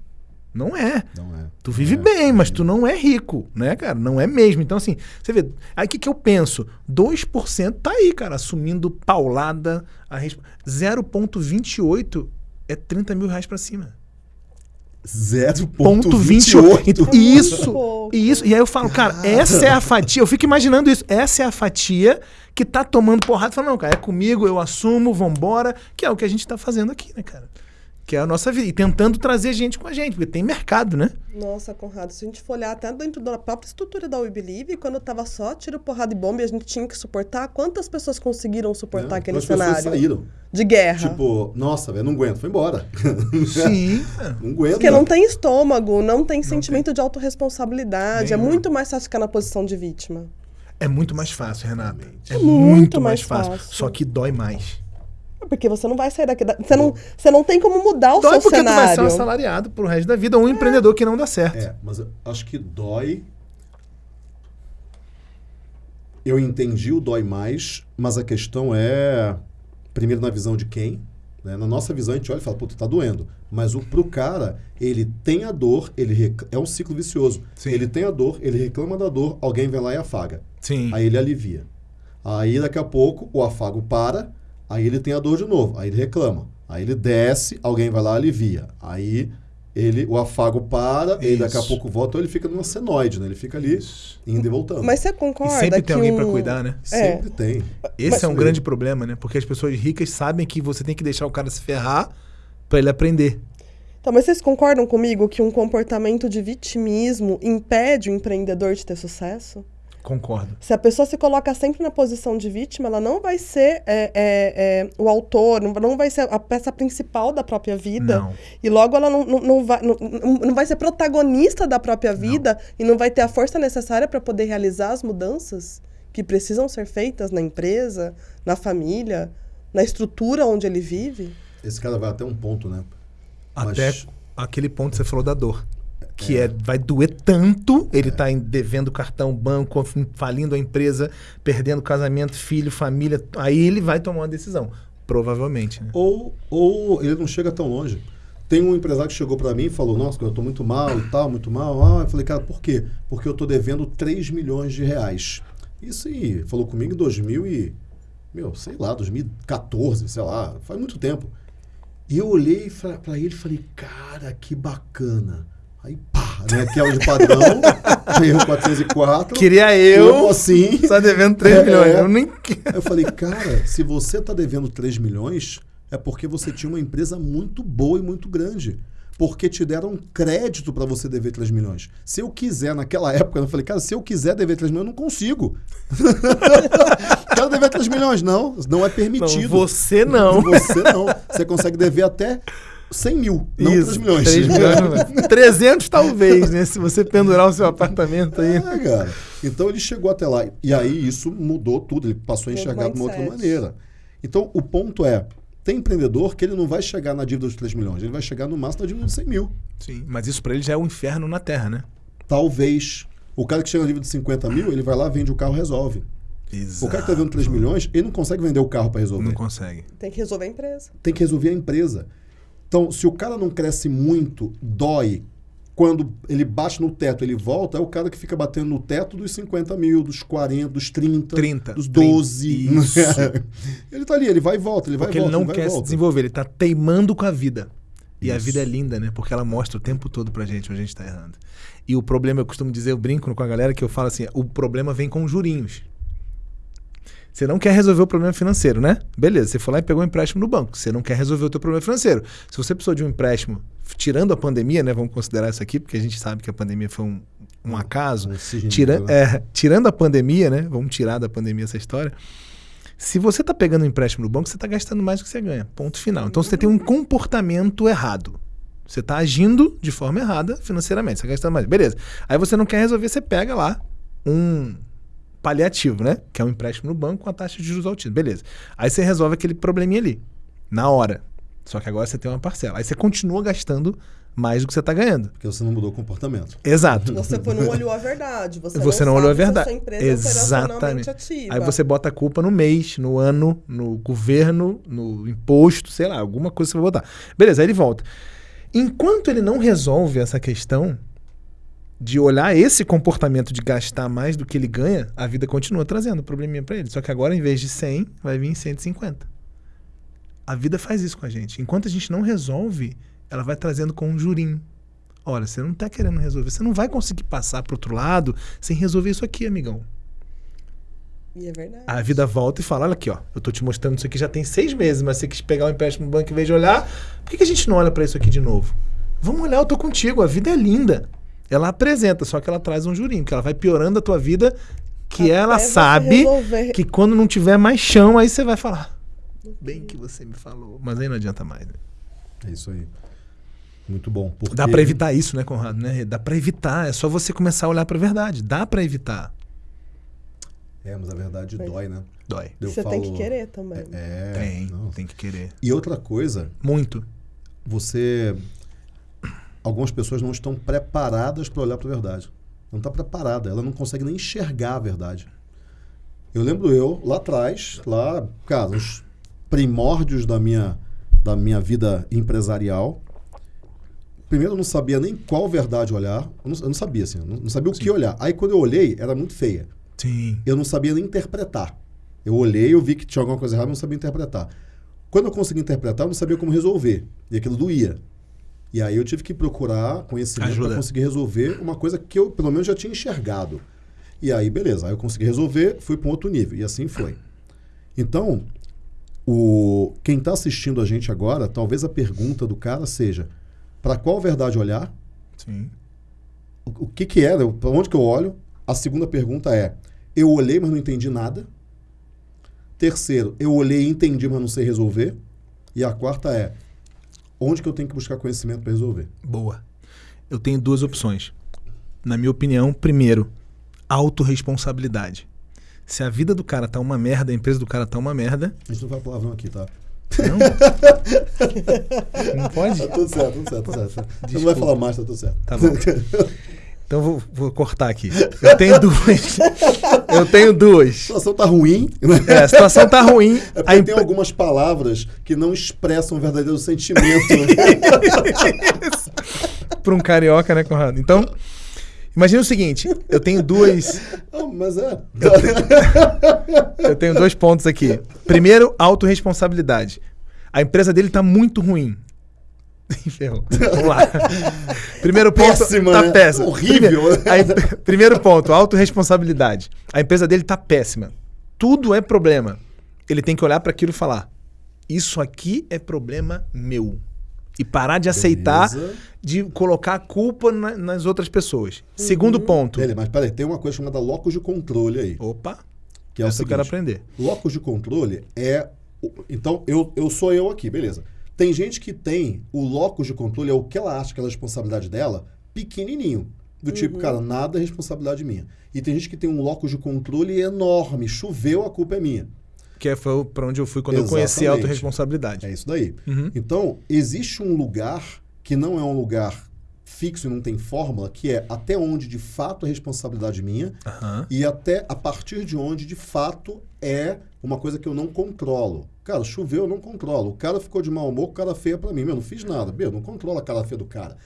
Speaker 3: Não é.
Speaker 1: Não é.
Speaker 3: Tu vive
Speaker 1: é.
Speaker 3: bem, mas tu não é rico, né, cara? Não é mesmo. Então, assim, você vê. Aí o que, que eu penso? 2% tá aí, cara, assumindo paulada. A resp... 0,28 é 30 mil reais pra cima. Ponto
Speaker 1: 0,28.
Speaker 3: 28.
Speaker 2: É
Speaker 3: Isso,
Speaker 2: pouco.
Speaker 3: isso. E aí eu falo, cara, essa é a fatia. Eu fico imaginando isso. Essa é a fatia que tá tomando porrada. Fala, não, cara, é comigo, eu assumo, vambora. Que é o que a gente tá fazendo aqui, né, cara? Que é a nossa vida. E tentando trazer gente com a gente, porque tem mercado, né?
Speaker 2: Nossa, Conrado, se a gente for olhar até dentro da própria estrutura da We Believe, quando tava só tiro, porrada e bomba e a gente tinha que suportar, quantas pessoas conseguiram suportar
Speaker 1: Né?
Speaker 2: aquele
Speaker 1: As pessoas
Speaker 2: cenário
Speaker 1: saíram.
Speaker 2: de guerra?
Speaker 1: Tipo, nossa, velho, não aguento, foi embora.
Speaker 3: Sim.
Speaker 1: não aguento.
Speaker 2: Porque não tem estômago, não tem sentimento de autorresponsabilidade. É muito mais fácil ficar na posição de vítima.
Speaker 3: É muito mais fácil, Renata. É
Speaker 2: É
Speaker 3: muito,
Speaker 2: muito
Speaker 3: mais
Speaker 2: mais
Speaker 3: fácil.
Speaker 2: fácil.
Speaker 3: Só que dói mais.
Speaker 2: É Porque você não vai sair daqui. da- Você não, você não tem como mudar o
Speaker 3: Dói
Speaker 2: seu
Speaker 3: porque tu vai ser um
Speaker 2: cenário.
Speaker 3: assalariado pro resto da vida ou um empreendedor que não dá certo.
Speaker 1: É, mas eu acho que dói. Eu entendi o dói mais, mas a questão é, primeiro na visão de quem, né? Na nossa visão a gente olha e fala, puta, tá doendo. Mas o, pro cara, ele tem a dor, ele rec- é um ciclo vicioso.
Speaker 3: Sim.
Speaker 1: Ele tem a dor, ele reclama da dor, alguém vem lá e afaga.
Speaker 3: Sim.
Speaker 1: Aí ele alivia. Aí daqui a pouco o afago para, aí ele tem a dor de novo, aí ele reclama. Aí ele desce, alguém vai lá e alivia. Aí ele, o afago para, e daqui a
Speaker 3: Isso.
Speaker 1: pouco volta, ou ele fica numa senoide, né? Ele fica ali indo e voltando.
Speaker 2: Mas você
Speaker 3: E
Speaker 2: concorda
Speaker 3: sempre
Speaker 2: que
Speaker 3: tem alguém pra
Speaker 2: um-
Speaker 3: cuidar, né?
Speaker 2: É.
Speaker 1: Sempre tem.
Speaker 3: Esse
Speaker 1: Mas-
Speaker 3: é um grande problema, né? Porque as pessoas ricas sabem que você tem que deixar o cara se ferrar pra ele aprender.
Speaker 2: Então, mas vocês concordam comigo que um comportamento de vitimismo impede o empreendedor de ter sucesso?
Speaker 3: Concordo.
Speaker 2: Se a pessoa se coloca sempre na posição de vítima, ela não vai ser é, é, é, o autor, não, não vai ser a peça principal da própria vida.
Speaker 3: Não.
Speaker 2: E logo ela não, não, não vai, não, não não vai ser protagonista da própria vida e não vai ter a força necessária para poder realizar as mudanças que precisam ser feitas na empresa, na família, na estrutura onde ele vive.
Speaker 1: Esse cara vai até um ponto, né?
Speaker 3: Até
Speaker 1: Mas-
Speaker 3: aquele ponto que você falou da dor. Que é. vai doer tanto, ele tá em- devendo cartão, banco, falindo a empresa, perdendo casamento, filho, família. Aí ele vai tomar uma decisão. Provavelmente, né?
Speaker 1: Ou, ou ele não chega tão longe. Tem um empresário que chegou para mim e falou: Nossa, eu tô muito mal e tal, muito mal. Ah, eu falei, cara, por quê? Porque eu tô devendo 3 milhões de reais. Isso aí, falou comigo em 2000 e. Meu, sei lá, 2014, sei lá, faz muito tempo. E eu olhei para ele e falei: Cara, que bacana. Aí, pá, né? Aquela de padrão, erro 404.
Speaker 3: Queria eu.
Speaker 1: Como assim?
Speaker 3: Tá devendo 3
Speaker 1: É,
Speaker 3: milhões.
Speaker 1: é.
Speaker 3: Eu nem.
Speaker 1: Eu falei, cara, se você tá devendo 3 milhões, é porque você tinha uma empresa muito boa e muito grande. Porque te deram crédito para você dever 3 milhões. Se eu quiser, naquela época, eu falei, cara, se eu quiser dever 3 milhões, eu não consigo. Quero dever 3 milhões, não. Não é
Speaker 3: Não,
Speaker 1: permitido.
Speaker 3: você não.
Speaker 1: Você não. Você consegue dever até 100 mil, não 3 milhões.
Speaker 3: 3 milhões não vai. 300 talvez, né? Se você pendurar o seu apartamento aí.
Speaker 1: É, cara. Então ele chegou até lá. E aí isso mudou tudo. Ele passou a enxergar de uma outra maneira. Então o ponto é: tem empreendedor que ele não vai chegar na dívida dos 3 milhões, ele vai chegar no máximo na dívida de 100 mil.
Speaker 3: Sim, mas isso pra ele já é um inferno na Terra, né?
Speaker 1: Talvez. O cara que chega na dívida de 50 mil, ele vai lá, vende o carro resolve. O cara que tá vendo 3 milhões, ele não consegue vender o carro para resolver.
Speaker 3: Não consegue.
Speaker 2: Tem que resolver a empresa.
Speaker 1: tem que resolver a empresa. Então, se o cara não cresce muito, dói. Quando ele bate no teto, ele volta, é o cara que fica batendo no teto dos 50 mil, dos 40, dos 30,
Speaker 3: 30,
Speaker 1: dos
Speaker 3: 30.
Speaker 1: 12.
Speaker 3: Isso.
Speaker 1: ele tá ali, ele vai e volta, ele vai
Speaker 3: Porque
Speaker 1: e
Speaker 3: ele
Speaker 1: volta.
Speaker 3: não
Speaker 1: vai e
Speaker 3: quer se desenvolver, ele tá teimando com a vida. E a
Speaker 1: Isso.
Speaker 3: vida é linda, né? Porque ela mostra o tempo todo pra gente onde a gente tá errando. E o problema, eu costumo dizer, eu brinco com a galera que eu falo assim: o problema vem com jurinhos. Você não quer resolver o problema financeiro, né? Beleza, você foi lá e pegou um empréstimo no banco. Você não quer resolver o teu problema financeiro. Se você precisou de um empréstimo, tirando a pandemia, né? Vamos considerar isso aqui, porque a gente sabe que a pandemia foi um, um acaso.
Speaker 1: Um
Speaker 3: Tira,
Speaker 1: né?
Speaker 3: é, tirando a pandemia, né? Vamos tirar da pandemia essa história. Se você está pegando um empréstimo no banco, você está gastando mais do que você ganha. Ponto final. Então você tem um comportamento errado. Você tá agindo de forma errada financeiramente. Você tá gastando mais. Beleza. Aí você não quer resolver, você pega lá um paliativo, né? Que é um empréstimo no banco com a taxa de juros altíssima. Beleza. Aí você resolve aquele probleminha ali. Na hora. Só que agora você tem uma parcela. Aí você continua gastando mais do que você está ganhando.
Speaker 1: Porque você não mudou o comportamento.
Speaker 3: Exato.
Speaker 2: Você não olhou a verdade. Você,
Speaker 3: Você
Speaker 2: não,
Speaker 3: não olhou a
Speaker 2: se
Speaker 3: verdade.
Speaker 2: sua empresa é
Speaker 3: Exatamente.
Speaker 2: ativa.
Speaker 3: Aí você bota a culpa no mês, no ano, no governo, no imposto, sei lá, alguma coisa você vai botar. Beleza, aí ele volta. Enquanto ele não resolve essa questão de olhar esse comportamento de gastar mais do que ele ganha, a vida continua trazendo probleminha pra ele. Só que agora, em vez de 100, vai vir 150. A vida faz isso com a gente. Enquanto a gente não resolve, ela vai trazendo com um jurinho. Olha, você não tá querendo resolver. Você não vai conseguir passar pro outro lado sem resolver isso aqui, amigão.
Speaker 2: E é verdade.
Speaker 3: A vida volta e fala: olha aqui, ó, eu tô te mostrando isso aqui já tem seis meses, mas você quis pegar o empréstimo no banco em vez de olhar, por que, que a gente não olha pra isso aqui de novo? Vamos olhar, eu tô contigo, a vida é linda. Ela apresenta, só que ela traz um jurinho, que ela vai piorando a tua vida, que
Speaker 2: Até
Speaker 3: ela sabe que quando não tiver mais chão, aí você vai falar. Bem que você me falou, mas aí não adianta mais. Né?
Speaker 1: É isso aí. Muito bom. Porque...
Speaker 3: Dá pra evitar isso, né, Conrado? Né? Dá pra evitar, é só você começar a olhar pra verdade. Dá pra evitar.
Speaker 1: É, mas a verdade dói, né?
Speaker 3: Dói.
Speaker 1: Eu
Speaker 2: você tem que
Speaker 1: falo-
Speaker 2: querer também.
Speaker 1: É.
Speaker 3: Tem,
Speaker 1: não.
Speaker 3: tem que querer.
Speaker 1: E outra coisa,
Speaker 3: Muito.
Speaker 1: você. Algumas pessoas não estão preparadas para olhar para a verdade. Não está preparada. Ela não consegue nem enxergar a verdade. Eu lembro eu, lá atrás, lá, cara, os primórdios da minha, da minha vida empresarial. Primeiro, eu não sabia nem qual verdade olhar. Eu não, eu não sabia, assim. Não, não sabia o que olhar. Aí, quando eu olhei, era muito feia.
Speaker 3: Sim.
Speaker 1: eu não sabia nem interpretar. Eu olhei, eu vi que tinha alguma coisa errada, mas não sabia interpretar. Quando eu consegui interpretar, eu não sabia como resolver. E aquilo doía. E aí eu tive que procurar conhecimento para conseguir resolver uma coisa que eu, pelo menos, já tinha enxergado. E aí, beleza. Aí eu consegui resolver, fui para um outro nível. E assim foi. Então, o, quem está assistindo a gente agora, talvez a pergunta do cara seja: para qual verdade olhar?
Speaker 3: Sim.
Speaker 1: O, o que que é? Para onde que eu olho? A segunda pergunta é: eu olhei, mas não entendi nada. Terceiro, eu olhei e entendi, mas não sei resolver. E a quarta é: onde que eu tenho que buscar conhecimento para resolver?
Speaker 3: Boa. Eu tenho duas opções. Na minha opinião, primeiro, autorresponsabilidade. Se a vida do cara tá uma merda, a empresa do cara tá uma merda.
Speaker 1: A gente não fala palavrão aqui, tá?
Speaker 3: Não. não pode?
Speaker 1: Tá tudo certo, tudo certo, tudo certo. Você não vai
Speaker 3: Desculpa.
Speaker 1: falar mais, tá tudo certo.
Speaker 3: Tá bom. Então vou, vou cortar aqui. Eu tenho duas. Eu tenho
Speaker 1: A
Speaker 3: duas.
Speaker 1: situação tá ruim, né?
Speaker 3: É, a situação tá ruim.
Speaker 1: É porque
Speaker 3: A
Speaker 1: tem
Speaker 3: empre-
Speaker 1: algumas palavras que não expressam o verdadeiro sentimento.
Speaker 3: Para um carioca, né, Conrado? Então, imagina o seguinte: eu tenho duas.
Speaker 1: Ah, mas é.
Speaker 3: Eu tenho dois pontos aqui. Primeiro, autorresponsabilidade. A empresa dele tá muito ruim. Ferrou. Vamos lá. Primeiro ponto.
Speaker 1: Péssima,
Speaker 3: tá
Speaker 1: né?
Speaker 3: péssimo.
Speaker 1: Horrível.
Speaker 3: Primeiro, a em- primeiro ponto, autorresponsabilidade. A empresa dele tá péssima. Tudo é problema. Ele tem que olhar para aquilo e falar: Isso aqui é problema meu. E parar de aceitar
Speaker 1: Beleza.
Speaker 3: de colocar a culpa na- nas outras pessoas. Segundo ponto.
Speaker 1: Beleza, mas peraí, tem uma coisa chamada locus de controle aí.
Speaker 3: Opa,
Speaker 1: Que é o
Speaker 3: essa eu quero
Speaker 1: seguinte,
Speaker 3: aprender.
Speaker 1: Locus de controle é. Então, eu, eu sou eu aqui, beleza. Tem gente que tem o locus de controle, é o que ela acha que é a responsabilidade dela, pequenininho. Do tipo, cara, nada é responsabilidade minha. E tem gente que tem um locus de controle enorme. Choveu, a culpa é minha.
Speaker 3: Que foi para onde eu fui quando eu conheci a
Speaker 1: Exatamente.
Speaker 3: autorresponsabilidade.
Speaker 1: É isso daí.
Speaker 3: Uhum.
Speaker 1: Então, existe um lugar que não é um lugar fixo e não tem fórmula, que é até onde de fato é responsabilidade minha
Speaker 3: Aham.
Speaker 1: e até a partir de onde de fato é uma coisa que eu não controlo. Cara, choveu, eu não controlo. O cara ficou de mau humor, o cara feia pra mim. Meu, não fiz nada. Meu, não controla a cara feia do cara.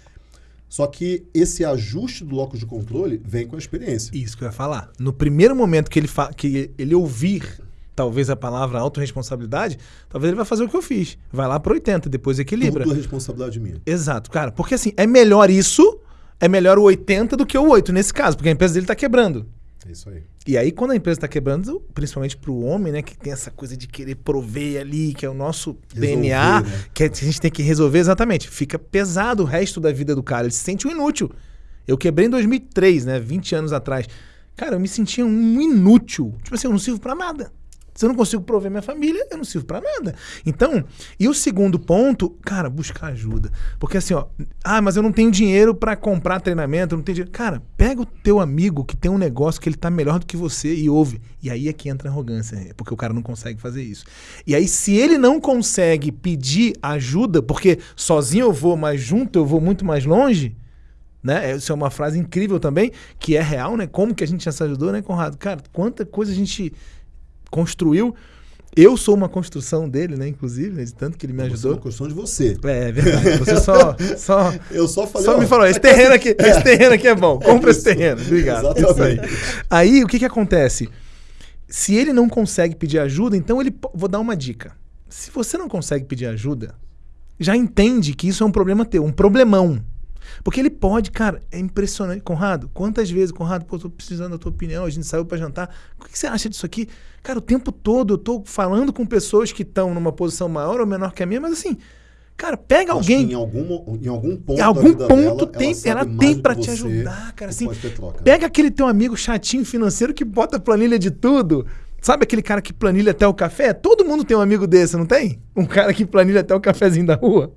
Speaker 1: Só que esse ajuste do locus de controle vem com a experiência.
Speaker 3: Isso que eu ia falar. No primeiro momento que ele, que ele ouvir talvez a palavra autorresponsabilidade, talvez ele vai fazer o que eu fiz. Vai lá para 80, depois equilibra.
Speaker 1: Tudo responsabilidade minha.
Speaker 3: Exato, cara. Porque assim, é melhor isso, é melhor o 80 do que o 8 nesse caso, porque a empresa dele tá quebrando.
Speaker 1: É isso aí.
Speaker 3: E aí, quando a empresa tá quebrando, principalmente pro homem, né, que tem essa coisa de querer prover ali, que é o nosso
Speaker 1: Resolver,
Speaker 3: DNA,
Speaker 1: né?
Speaker 3: que a gente tem que resolver exatamente, fica pesado o resto da vida do cara. Ele se sente um inútil. Eu quebrei em 2003, né, 20 anos atrás. Cara, eu me sentia um inútil. Tipo assim, eu não sirvo pra nada. Se eu não consigo prover minha família, eu não sirvo pra nada. Então, e o segundo ponto, cara, buscar ajuda. Porque assim, ó, ah, mas eu não tenho dinheiro pra comprar treinamento, eu não tenho dinheiro. Cara, pega o teu amigo que tem um negócio que ele tá melhor do que você e ouve. E aí é que entra a arrogância, porque o cara não consegue fazer isso. E aí, se ele não consegue pedir ajuda, porque sozinho eu vou, mas junto eu vou muito mais longe, né? Isso é uma frase incrível também, que é real, né? Como que a gente já se ajudou, né, Conrado? Cara, quanta coisa a gente construiu. Eu sou uma construção dele, né? Inclusive, né, de tanto que ele me
Speaker 1: Você é
Speaker 3: ajudou.
Speaker 1: uma construção de você.
Speaker 3: É, é verdade. Você só, só,
Speaker 1: Eu só falei.
Speaker 3: só
Speaker 1: ó,
Speaker 3: me falou, esse terreno aqui, esse terreno aqui é bom. Compra esse terreno. Obrigado. Isso aí.
Speaker 1: Exatamente.
Speaker 3: Aí, o que que acontece? Se ele não consegue pedir ajuda, então ele vou dar uma dica. Se você não consegue pedir ajuda, já entende que isso é um problema teu, um problemão. Porque ele pode, cara, é impressionante. Conrado, quantas vezes, Conrado, pô, tô precisando da tua opinião, a gente saiu pra jantar. O que que você acha disso aqui? Cara, o tempo todo eu tô falando com pessoas que estão numa posição maior ou menor que a minha, mas assim, cara, pega
Speaker 1: Acho
Speaker 3: alguém.
Speaker 1: Em algum, em algum ponto.
Speaker 3: Em algum ponto
Speaker 1: dela,
Speaker 3: tem, ela
Speaker 1: mais
Speaker 3: tem
Speaker 1: que
Speaker 3: te ajudar, cara. Assim,
Speaker 1: troca.
Speaker 3: pega aquele teu amigo chatinho financeiro que bota planilha de tudo. Sabe aquele cara que planilha até o café? Todo mundo tem um amigo desse, não tem? Um cara que planilha até o cafezinho da rua.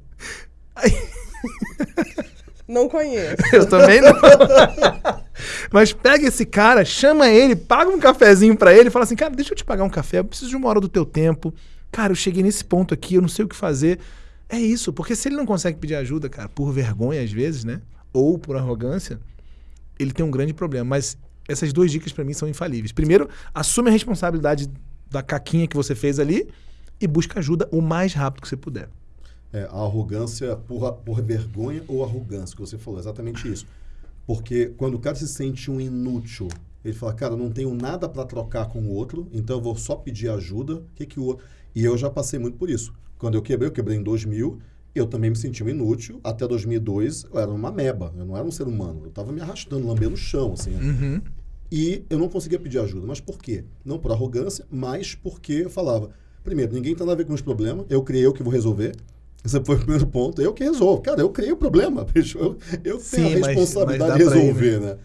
Speaker 3: Aí,
Speaker 2: Não conheço.
Speaker 3: eu também não. Mas pega esse cara, chama ele, paga um cafezinho pra ele fala assim: Cara, deixa eu te pagar um café, eu preciso de uma hora do teu tempo. Cara, eu cheguei nesse ponto aqui, eu não sei o que fazer. É isso, porque se ele não consegue pedir ajuda, cara, por vergonha às vezes, né? Ou por arrogância, ele tem um grande problema. Mas essas duas dicas pra mim são infalíveis. Primeiro, assume a responsabilidade da caquinha que você fez ali e busca ajuda o mais rápido que você puder.
Speaker 1: É, a arrogância por, por vergonha ou arrogância, que você falou, exatamente isso. Porque quando o cara se sente um inútil, ele fala, cara, não tenho nada para trocar com o outro, então eu vou só pedir ajuda. O que, que o outro. E eu já passei muito por isso. Quando eu quebrei, eu quebrei em 2000, eu também me senti um inútil. Até 2002, eu era uma meba, eu não era um ser humano. Eu estava me arrastando, lambendo o chão, assim.
Speaker 3: Uhum.
Speaker 1: E eu não conseguia pedir ajuda. Mas por quê? Não por arrogância, mas porque eu falava: primeiro, ninguém tem nada a ver com os problemas, eu criei, eu que vou resolver. Esse foi o primeiro ponto. Eu que resolvo. Cara, eu criei o problema, bicho. Eu, eu
Speaker 3: Sim,
Speaker 1: tenho a
Speaker 3: mas-
Speaker 1: responsabilidade
Speaker 3: mas
Speaker 1: de
Speaker 3: dá pra ir,
Speaker 1: resolver, né?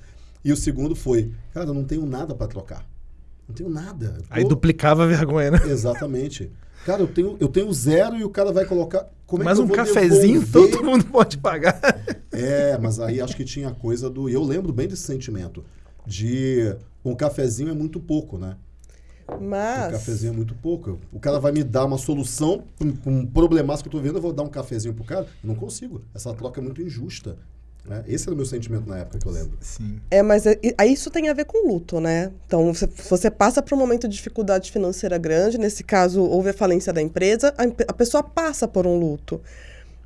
Speaker 1: E o segundo foi: cara, eu não tenho nada para trocar. Não tenho nada. Eu
Speaker 3: Aí
Speaker 1: tô-
Speaker 3: duplicava a vergonha, né?
Speaker 1: Exatamente. Cara, eu tenho, eu tenho zero e o cara vai colocar. Como é
Speaker 3: Mas
Speaker 1: eu
Speaker 3: um cafezinho
Speaker 1: devolver?
Speaker 3: todo mundo pode pagar.
Speaker 1: É, mas aí acho que tinha a coisa do. E eu lembro bem desse sentimento. De um cafezinho é muito pouco, né? Um
Speaker 2: Mas.
Speaker 1: cafezinho é muito pouco. O cara vai me dar uma solução para um, um problemaço que eu tô vendo, eu vou dar um cafezinho pro cara. Eu não consigo. Essa troca é muito injusta. Né? Esse era o meu sentimento na época que eu lembro.
Speaker 3: Sim.
Speaker 2: É, mas é- e- aí isso tem a ver com luto, né? Então, você, você passa por um momento de dificuldade financeira grande, nesse caso, houve a falência da empresa, a, a pessoa passa por um luto.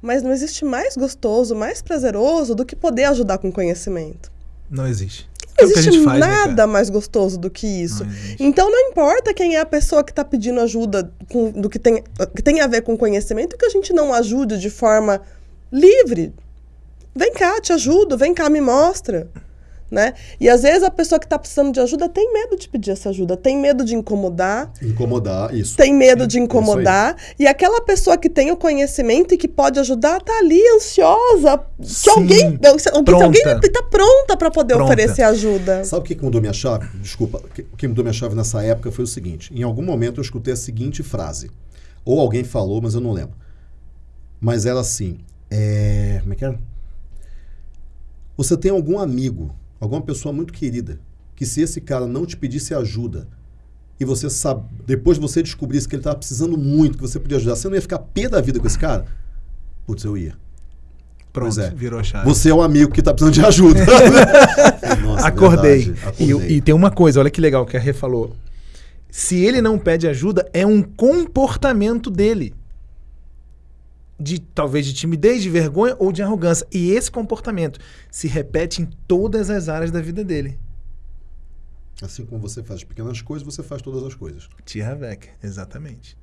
Speaker 2: Mas não existe mais gostoso, mais prazeroso do que poder ajudar com conhecimento.
Speaker 3: Não existe.
Speaker 2: Não
Speaker 3: É
Speaker 2: existe
Speaker 3: faz, né,
Speaker 2: nada
Speaker 3: cara?
Speaker 2: mais gostoso do que isso.
Speaker 3: Não.
Speaker 2: Então não importa quem é a pessoa que está pedindo ajuda com- do que tem, que tem a ver com conhecimento, que a gente não ajude de forma livre. Vem cá, te ajudo, vem cá, me mostra. Né? E às vezes a pessoa que está precisando de ajuda tem medo de pedir essa ajuda, tem medo de incomodar,
Speaker 1: Incomodar, isso.
Speaker 2: tem medo de
Speaker 1: isso aí.
Speaker 2: incomodar. E aquela pessoa que tem o conhecimento e que pode ajudar tá ali ansiosa. Que
Speaker 3: Sim,
Speaker 2: alguém, se alguém,
Speaker 3: pronta.
Speaker 2: alguém tá pronta para poder
Speaker 3: Pronta.
Speaker 2: oferecer ajuda.
Speaker 1: Sabe o que que mudou minha chave? Desculpa, o que- que mudou minha chave nessa época foi o seguinte: em algum momento eu escutei a seguinte frase. Ou alguém falou, mas eu não lembro. Mas era assim: é, como é que era? Você tem algum amigo, alguma pessoa muito querida, que se esse cara não te pedisse ajuda, e você sabe, depois você descobrisse que ele estava precisando muito, que você podia ajudar, você não ia ficar pé da vida com esse cara? Putz, eu ia.
Speaker 3: Pronto,
Speaker 1: é.
Speaker 3: virou a chave.
Speaker 1: Você é um amigo que está precisando de ajuda. Nossa,
Speaker 3: Acordei.
Speaker 1: verdade,
Speaker 3: E,
Speaker 1: acordei.
Speaker 3: e tem uma coisa, olha que legal que a Rê falou. Se ele não pede ajuda, é um comportamento dele. De talvez de timidez, de vergonha ou de arrogância. E esse comportamento se repete em todas as áreas da vida dele.
Speaker 1: Assim como você faz as pequenas coisas, você faz todas as coisas.
Speaker 3: Tia Beck, exatamente.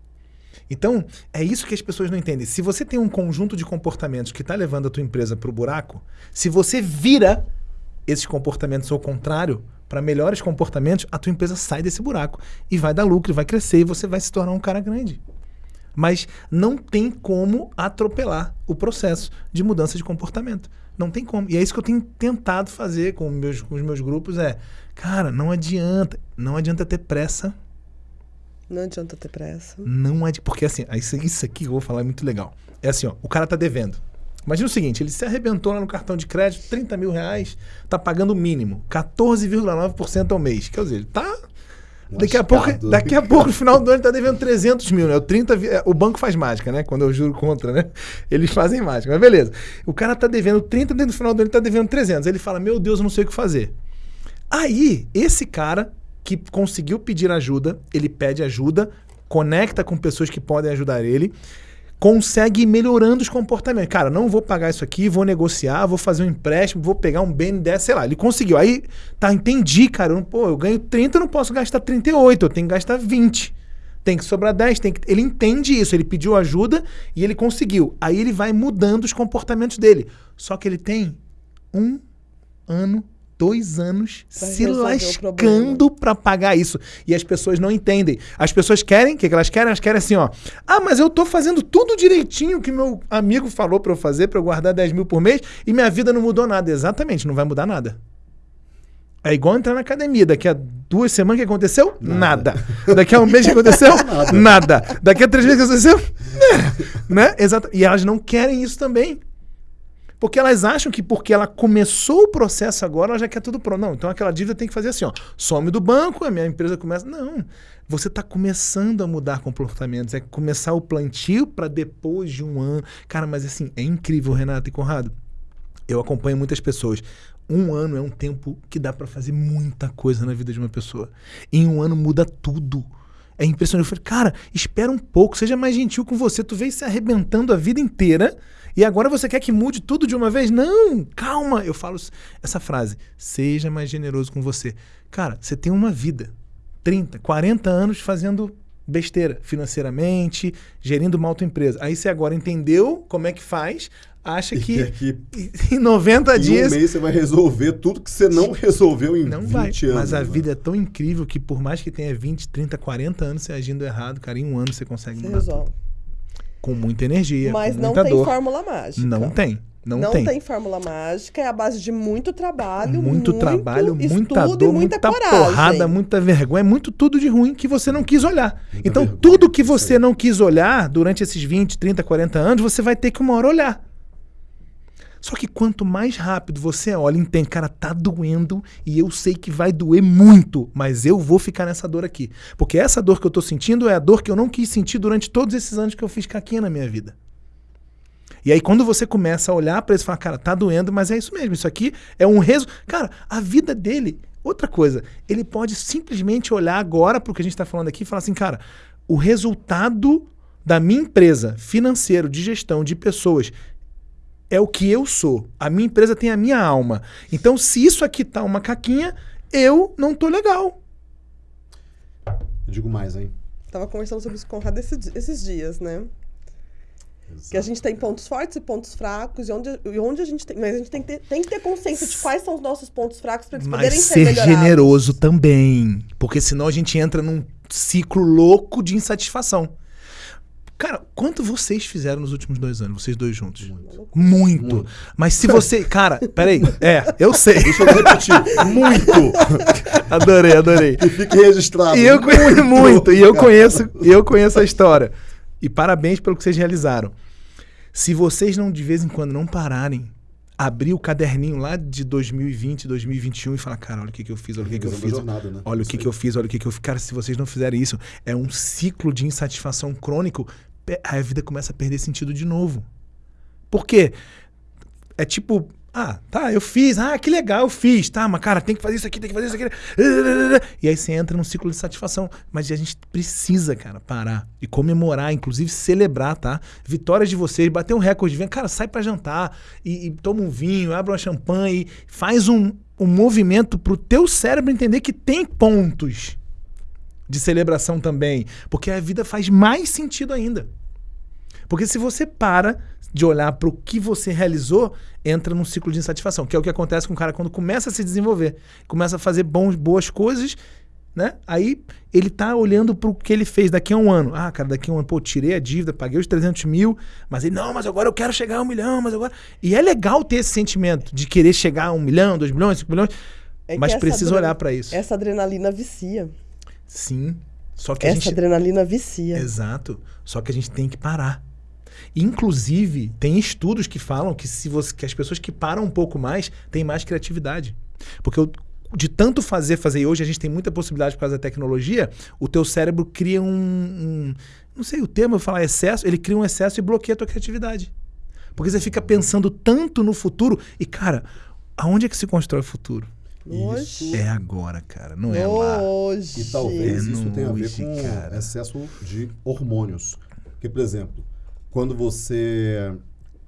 Speaker 3: Então, é isso que as pessoas não entendem. Se você tem um conjunto de comportamentos que está levando a tua empresa para o buraco, se você vira esses comportamentos ao contrário, para melhores comportamentos, a tua empresa sai desse buraco e vai dar lucro, e vai crescer e você vai se tornar um cara grande. Mas não tem como atropelar o processo de mudança de comportamento. Não tem como. E é isso que eu tenho tentado fazer com, meus, com os meus grupos é, cara, não adianta, não adianta ter pressa
Speaker 2: Não adianta ter pressa.
Speaker 3: Não é de. Porque assim, isso, isso aqui que eu vou falar é muito legal. É assim, ó, o cara tá devendo. Imagina o seguinte, ele se arrebentou lá no cartão de crédito, 30 mil reais, tá pagando o mínimo, 14,9% ao mês. Quer dizer, ele tá. Daqui a, pouco, daqui a pouco, no final do ano, ele tá devendo 300 mil, né? O, 30, vi- é, o banco faz mágica, né? Quando eu juro contra, né? Eles fazem mágica. Mas beleza. O cara tá devendo 30, no final do ano ele tá devendo 300. Ele fala, meu Deus, eu não sei o que fazer. Aí, esse cara que conseguiu pedir ajuda, ele pede ajuda, conecta com pessoas que podem ajudar ele, consegue ir melhorando os comportamentos. Cara, não vou pagar isso aqui, vou negociar, vou fazer um empréstimo, vou pegar um BNDES, sei lá. Ele conseguiu. Aí, tá, entendi, cara. Eu, pô, eu ganho 30, eu não posso gastar 38, eu tenho que gastar 20. Tem que sobrar 10, tem que... ele entende isso, ele pediu ajuda e ele conseguiu. Aí ele vai mudando os comportamentos dele. Só que ele tem um ano, dois anos
Speaker 2: Pra
Speaker 3: se lascando pra pagar isso. E as pessoas não entendem. As pessoas querem, o que, que elas querem? Elas querem assim, ó. Ah, mas eu tô fazendo tudo direitinho que meu amigo falou pra eu fazer, pra eu guardar 10 mil por mês, e minha vida não mudou nada. Exatamente, não vai mudar nada. É igual entrar na academia. Daqui a duas semanas o que aconteceu? Nada. Daqui a um mês o que aconteceu? Nada. Daqui a três meses o que aconteceu? né? Exato. E elas não querem isso também. Porque elas acham que porque ela começou o processo agora, ela já quer tudo pronto. Não, então aquela dívida tem que fazer assim, ó. Some do banco, a minha empresa começa. Não. Você está começando a mudar comportamentos. É começar o plantio para depois de um ano. Cara, mas assim, é incrível, Renato e Conrado. Eu acompanho muitas pessoas. Um ano é um tempo que dá para fazer muita coisa na vida de uma pessoa. Em um ano muda tudo. É impressionante. Eu falei, cara, espera um pouco, seja mais gentil com você. Tu veio se arrebentando a vida inteira e agora você quer que mude tudo de uma vez? Não, calma. Eu falo essa frase: seja mais generoso com você. Cara, você tem uma vida, 30, 40 anos fazendo besteira financeiramente, gerindo mal tua empresa. Aí você agora entendeu como é que faz, acha que
Speaker 1: quer que
Speaker 3: em 90
Speaker 1: em
Speaker 3: dias
Speaker 1: um mês você vai resolver tudo que você não resolveu em
Speaker 3: não
Speaker 1: 20
Speaker 3: vai.
Speaker 1: anos.
Speaker 3: Mas a
Speaker 1: né?
Speaker 3: vida é tão incrível que por mais que tenha 20, 30, 40 anos você agindo errado, cara, em um ano você consegue
Speaker 2: Você
Speaker 3: mudar tudo. Com muita energia,
Speaker 2: Mas
Speaker 3: com
Speaker 2: não
Speaker 3: muita
Speaker 2: tem
Speaker 3: dor.
Speaker 2: fórmula mágica.
Speaker 3: Não tem. Não,
Speaker 2: Não,
Speaker 3: tem.
Speaker 2: tem. fórmula mágica, é a base de muito trabalho,
Speaker 3: Muito, trabalho, muita dor,
Speaker 2: e muita,
Speaker 3: muita
Speaker 2: coragem.
Speaker 3: porrada, muita vergonha, muito tudo de ruim que você não quis olhar.
Speaker 1: Muita
Speaker 3: então,
Speaker 1: vergonha,
Speaker 3: tudo que você não quis olhar durante esses 20, 30, 40 anos, você vai ter que uma hora olhar. Só que quanto mais rápido você olha, entende, cara, tá doendo e eu sei que vai doer muito, mas eu vou ficar nessa dor aqui. Porque essa dor que eu tô sentindo é a dor que eu não quis sentir durante todos esses anos que eu fiz caquinha na minha vida. E aí, quando você começa a olhar pra isso e falar, cara, tá doendo, mas é isso mesmo, isso aqui é um reso. Cara, a vida dele, outra coisa, ele pode simplesmente olhar agora pro que a gente tá falando aqui e falar assim, cara, o resultado da minha empresa, financeiro, de gestão, de pessoas, é o que eu sou. A minha empresa tem a minha alma. Então, se isso aqui tá uma caquinha, eu não tô legal.
Speaker 1: Eu digo mais, hein?
Speaker 2: Tava conversando sobre isso com o Conrado esse esses dias, né? Que a gente tem pontos fortes e pontos fracos, e onde, e onde a gente tem. Mas a gente tem que, ter, tem que ter consciência de quais são os nossos pontos fracos para eles poderem
Speaker 3: Mas
Speaker 2: ser
Speaker 3: ser
Speaker 2: melhorados.
Speaker 3: generoso também. Porque senão a gente entra num ciclo louco de insatisfação. Cara, quanto vocês fizeram nos últimos dois anos, vocês dois juntos?
Speaker 1: Muito.
Speaker 3: Muito.
Speaker 1: Muito.
Speaker 3: Mas se você. Cara, peraí. É, eu sei.
Speaker 1: Deixa eu repetir. muito!
Speaker 3: Adorei, adorei.
Speaker 1: Que fique registrado.
Speaker 3: E eu conheço muito, e eu conheço, e eu conheço a história. E parabéns pelo que vocês realizaram. Se vocês não de vez em quando não pararem, abrir o caderninho lá de 2020, 2021 e falar, cara, olha o que, que eu fiz, olha o que, que eu fiz.
Speaker 1: da jornada, né?
Speaker 3: Olha o que, que eu fiz, olha o que, que eu fiz. Cara, se vocês não fizerem isso, é um ciclo de insatisfação crônico. A vida começa a perder sentido de novo. Por quê? É tipo, ah, tá, eu fiz, ah, que legal, eu fiz, tá, mas cara, tem que fazer isso aqui, tem que fazer isso aqui. E aí você entra num ciclo de satisfação. Mas a gente precisa, cara, parar e comemorar, inclusive celebrar, tá? Vitórias de vocês, bater um recorde, vem, cara, sai pra jantar e, e toma um vinho, abre uma champanhe, faz um, um movimento pro teu cérebro entender que tem pontos de celebração também. Porque a vida faz mais sentido ainda. Porque se você para de olhar para o que você realizou, entra num ciclo de insatisfação, que é o que acontece com o cara quando começa a se desenvolver, começa a fazer bons, boas coisas, né? Aí ele tá olhando para o que ele fez daqui a um ano. Ah, cara, daqui a um ano, pô, tirei a dívida, paguei os 300 mil, mas ele, não, mas agora eu quero chegar a um milhão, mas agora... E é legal ter esse sentimento de querer chegar a um milhão, dois milhões, cinco milhões,
Speaker 2: É
Speaker 3: mas precisa olhar para isso.
Speaker 2: Essa adrenalina vicia.
Speaker 3: Sim, Só que
Speaker 2: Essa
Speaker 3: gente
Speaker 2: adrenalina vicia.
Speaker 3: Exato. Só que a gente tem que parar. Inclusive, tem estudos que falam que se você, que as pessoas que param um pouco mais têm mais criatividade. Porque o- de tanto fazer, fazer, e hoje a gente tem muita possibilidade por causa da tecnologia, o teu cérebro cria um, um- não sei o termo, eu falar excesso, ele cria um excesso e bloqueia a tua criatividade. Porque você fica pensando tanto no futuro e, cara, aonde é que se constrói o futuro?
Speaker 2: Hoje.
Speaker 3: É agora, cara, não é lá.
Speaker 2: Hoje.
Speaker 1: E talvez
Speaker 3: É
Speaker 1: isso tenha a ver com
Speaker 3: cara.
Speaker 1: excesso de hormônios. Porque, por exemplo, quando você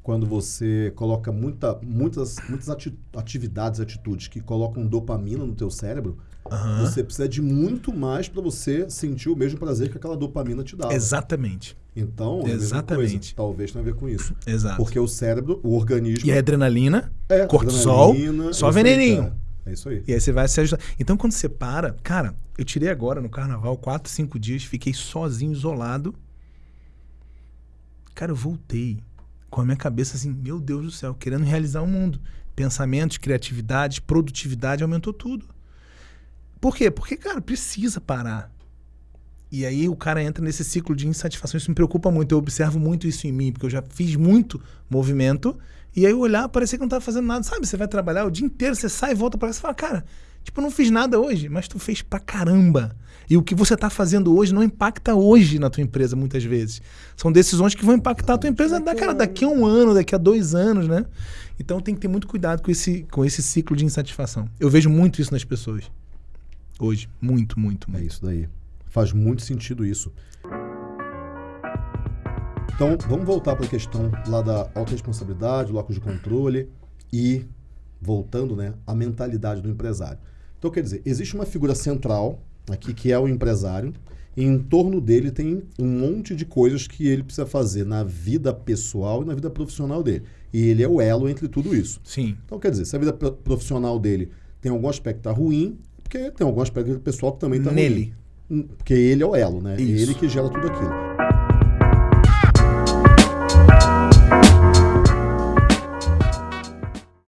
Speaker 1: quando você coloca muita, muitas, muitas ati- atividades, atitudes que colocam dopamina no teu cérebro,
Speaker 3: Aham.
Speaker 1: você precisa de muito mais para você sentir o mesmo prazer que aquela dopamina te dá.
Speaker 3: Exatamente.
Speaker 1: Então, é a mesma
Speaker 3: Exatamente.
Speaker 1: coisa. talvez tenha a ver com isso.
Speaker 3: Exato.
Speaker 1: Porque o cérebro, o organismo...
Speaker 3: E a adrenalina,
Speaker 1: é,
Speaker 3: cortisol,
Speaker 1: adrenalina,
Speaker 3: só
Speaker 1: isso
Speaker 3: veneninho.
Speaker 1: É isso aí.
Speaker 3: E aí você vai se ajudar. Então, quando você para, cara, eu tirei agora no carnaval quatro, cinco dias, fiquei sozinho, isolado. Cara, eu voltei com a minha cabeça assim, meu Deus do céu, querendo realizar o mundo. Pensamentos, criatividade, produtividade, aumentou tudo. Por quê? Porque, cara, precisa parar. E aí o cara entra nesse ciclo de insatisfação. Isso me preocupa muito. Eu observo muito isso em mim, porque eu já fiz muito movimento. E aí olhar, parecia que não tava fazendo nada. Sabe, você vai trabalhar o dia inteiro, você sai e volta pra casa e fala, cara, tipo, não fiz nada hoje, mas tu fez pra caramba. E o que você tá fazendo hoje não impacta hoje na tua empresa, muitas vezes. São decisões que vão impactar a tua empresa
Speaker 2: Daqui a
Speaker 3: daqui,
Speaker 2: um
Speaker 3: a um ano, daqui a dois anos, né? Então tem que ter muito cuidado com esse, com esse ciclo de insatisfação. Eu vejo muito isso nas pessoas. Hoje. Muito, muito,
Speaker 1: É
Speaker 3: muito.
Speaker 1: isso daí. Faz muito sentido isso. Então, vamos voltar para a questão lá da autorresponsabilidade, locus de controle e, voltando, né, a mentalidade do empresário. Então, quer dizer, existe uma figura central aqui que é o empresário e em torno dele tem um monte de coisas que ele precisa fazer na vida pessoal e na vida profissional dele. E ele é o elo entre tudo isso.
Speaker 3: Sim.
Speaker 1: Então, quer dizer, se a vida pro- profissional dele tem algum aspecto que tá ruim, porque tem algum aspecto pessoal que também tá ruim.
Speaker 3: Nele.
Speaker 1: Porque ele é o elo, né? É
Speaker 3: Isso.
Speaker 1: ele que gera tudo aquilo.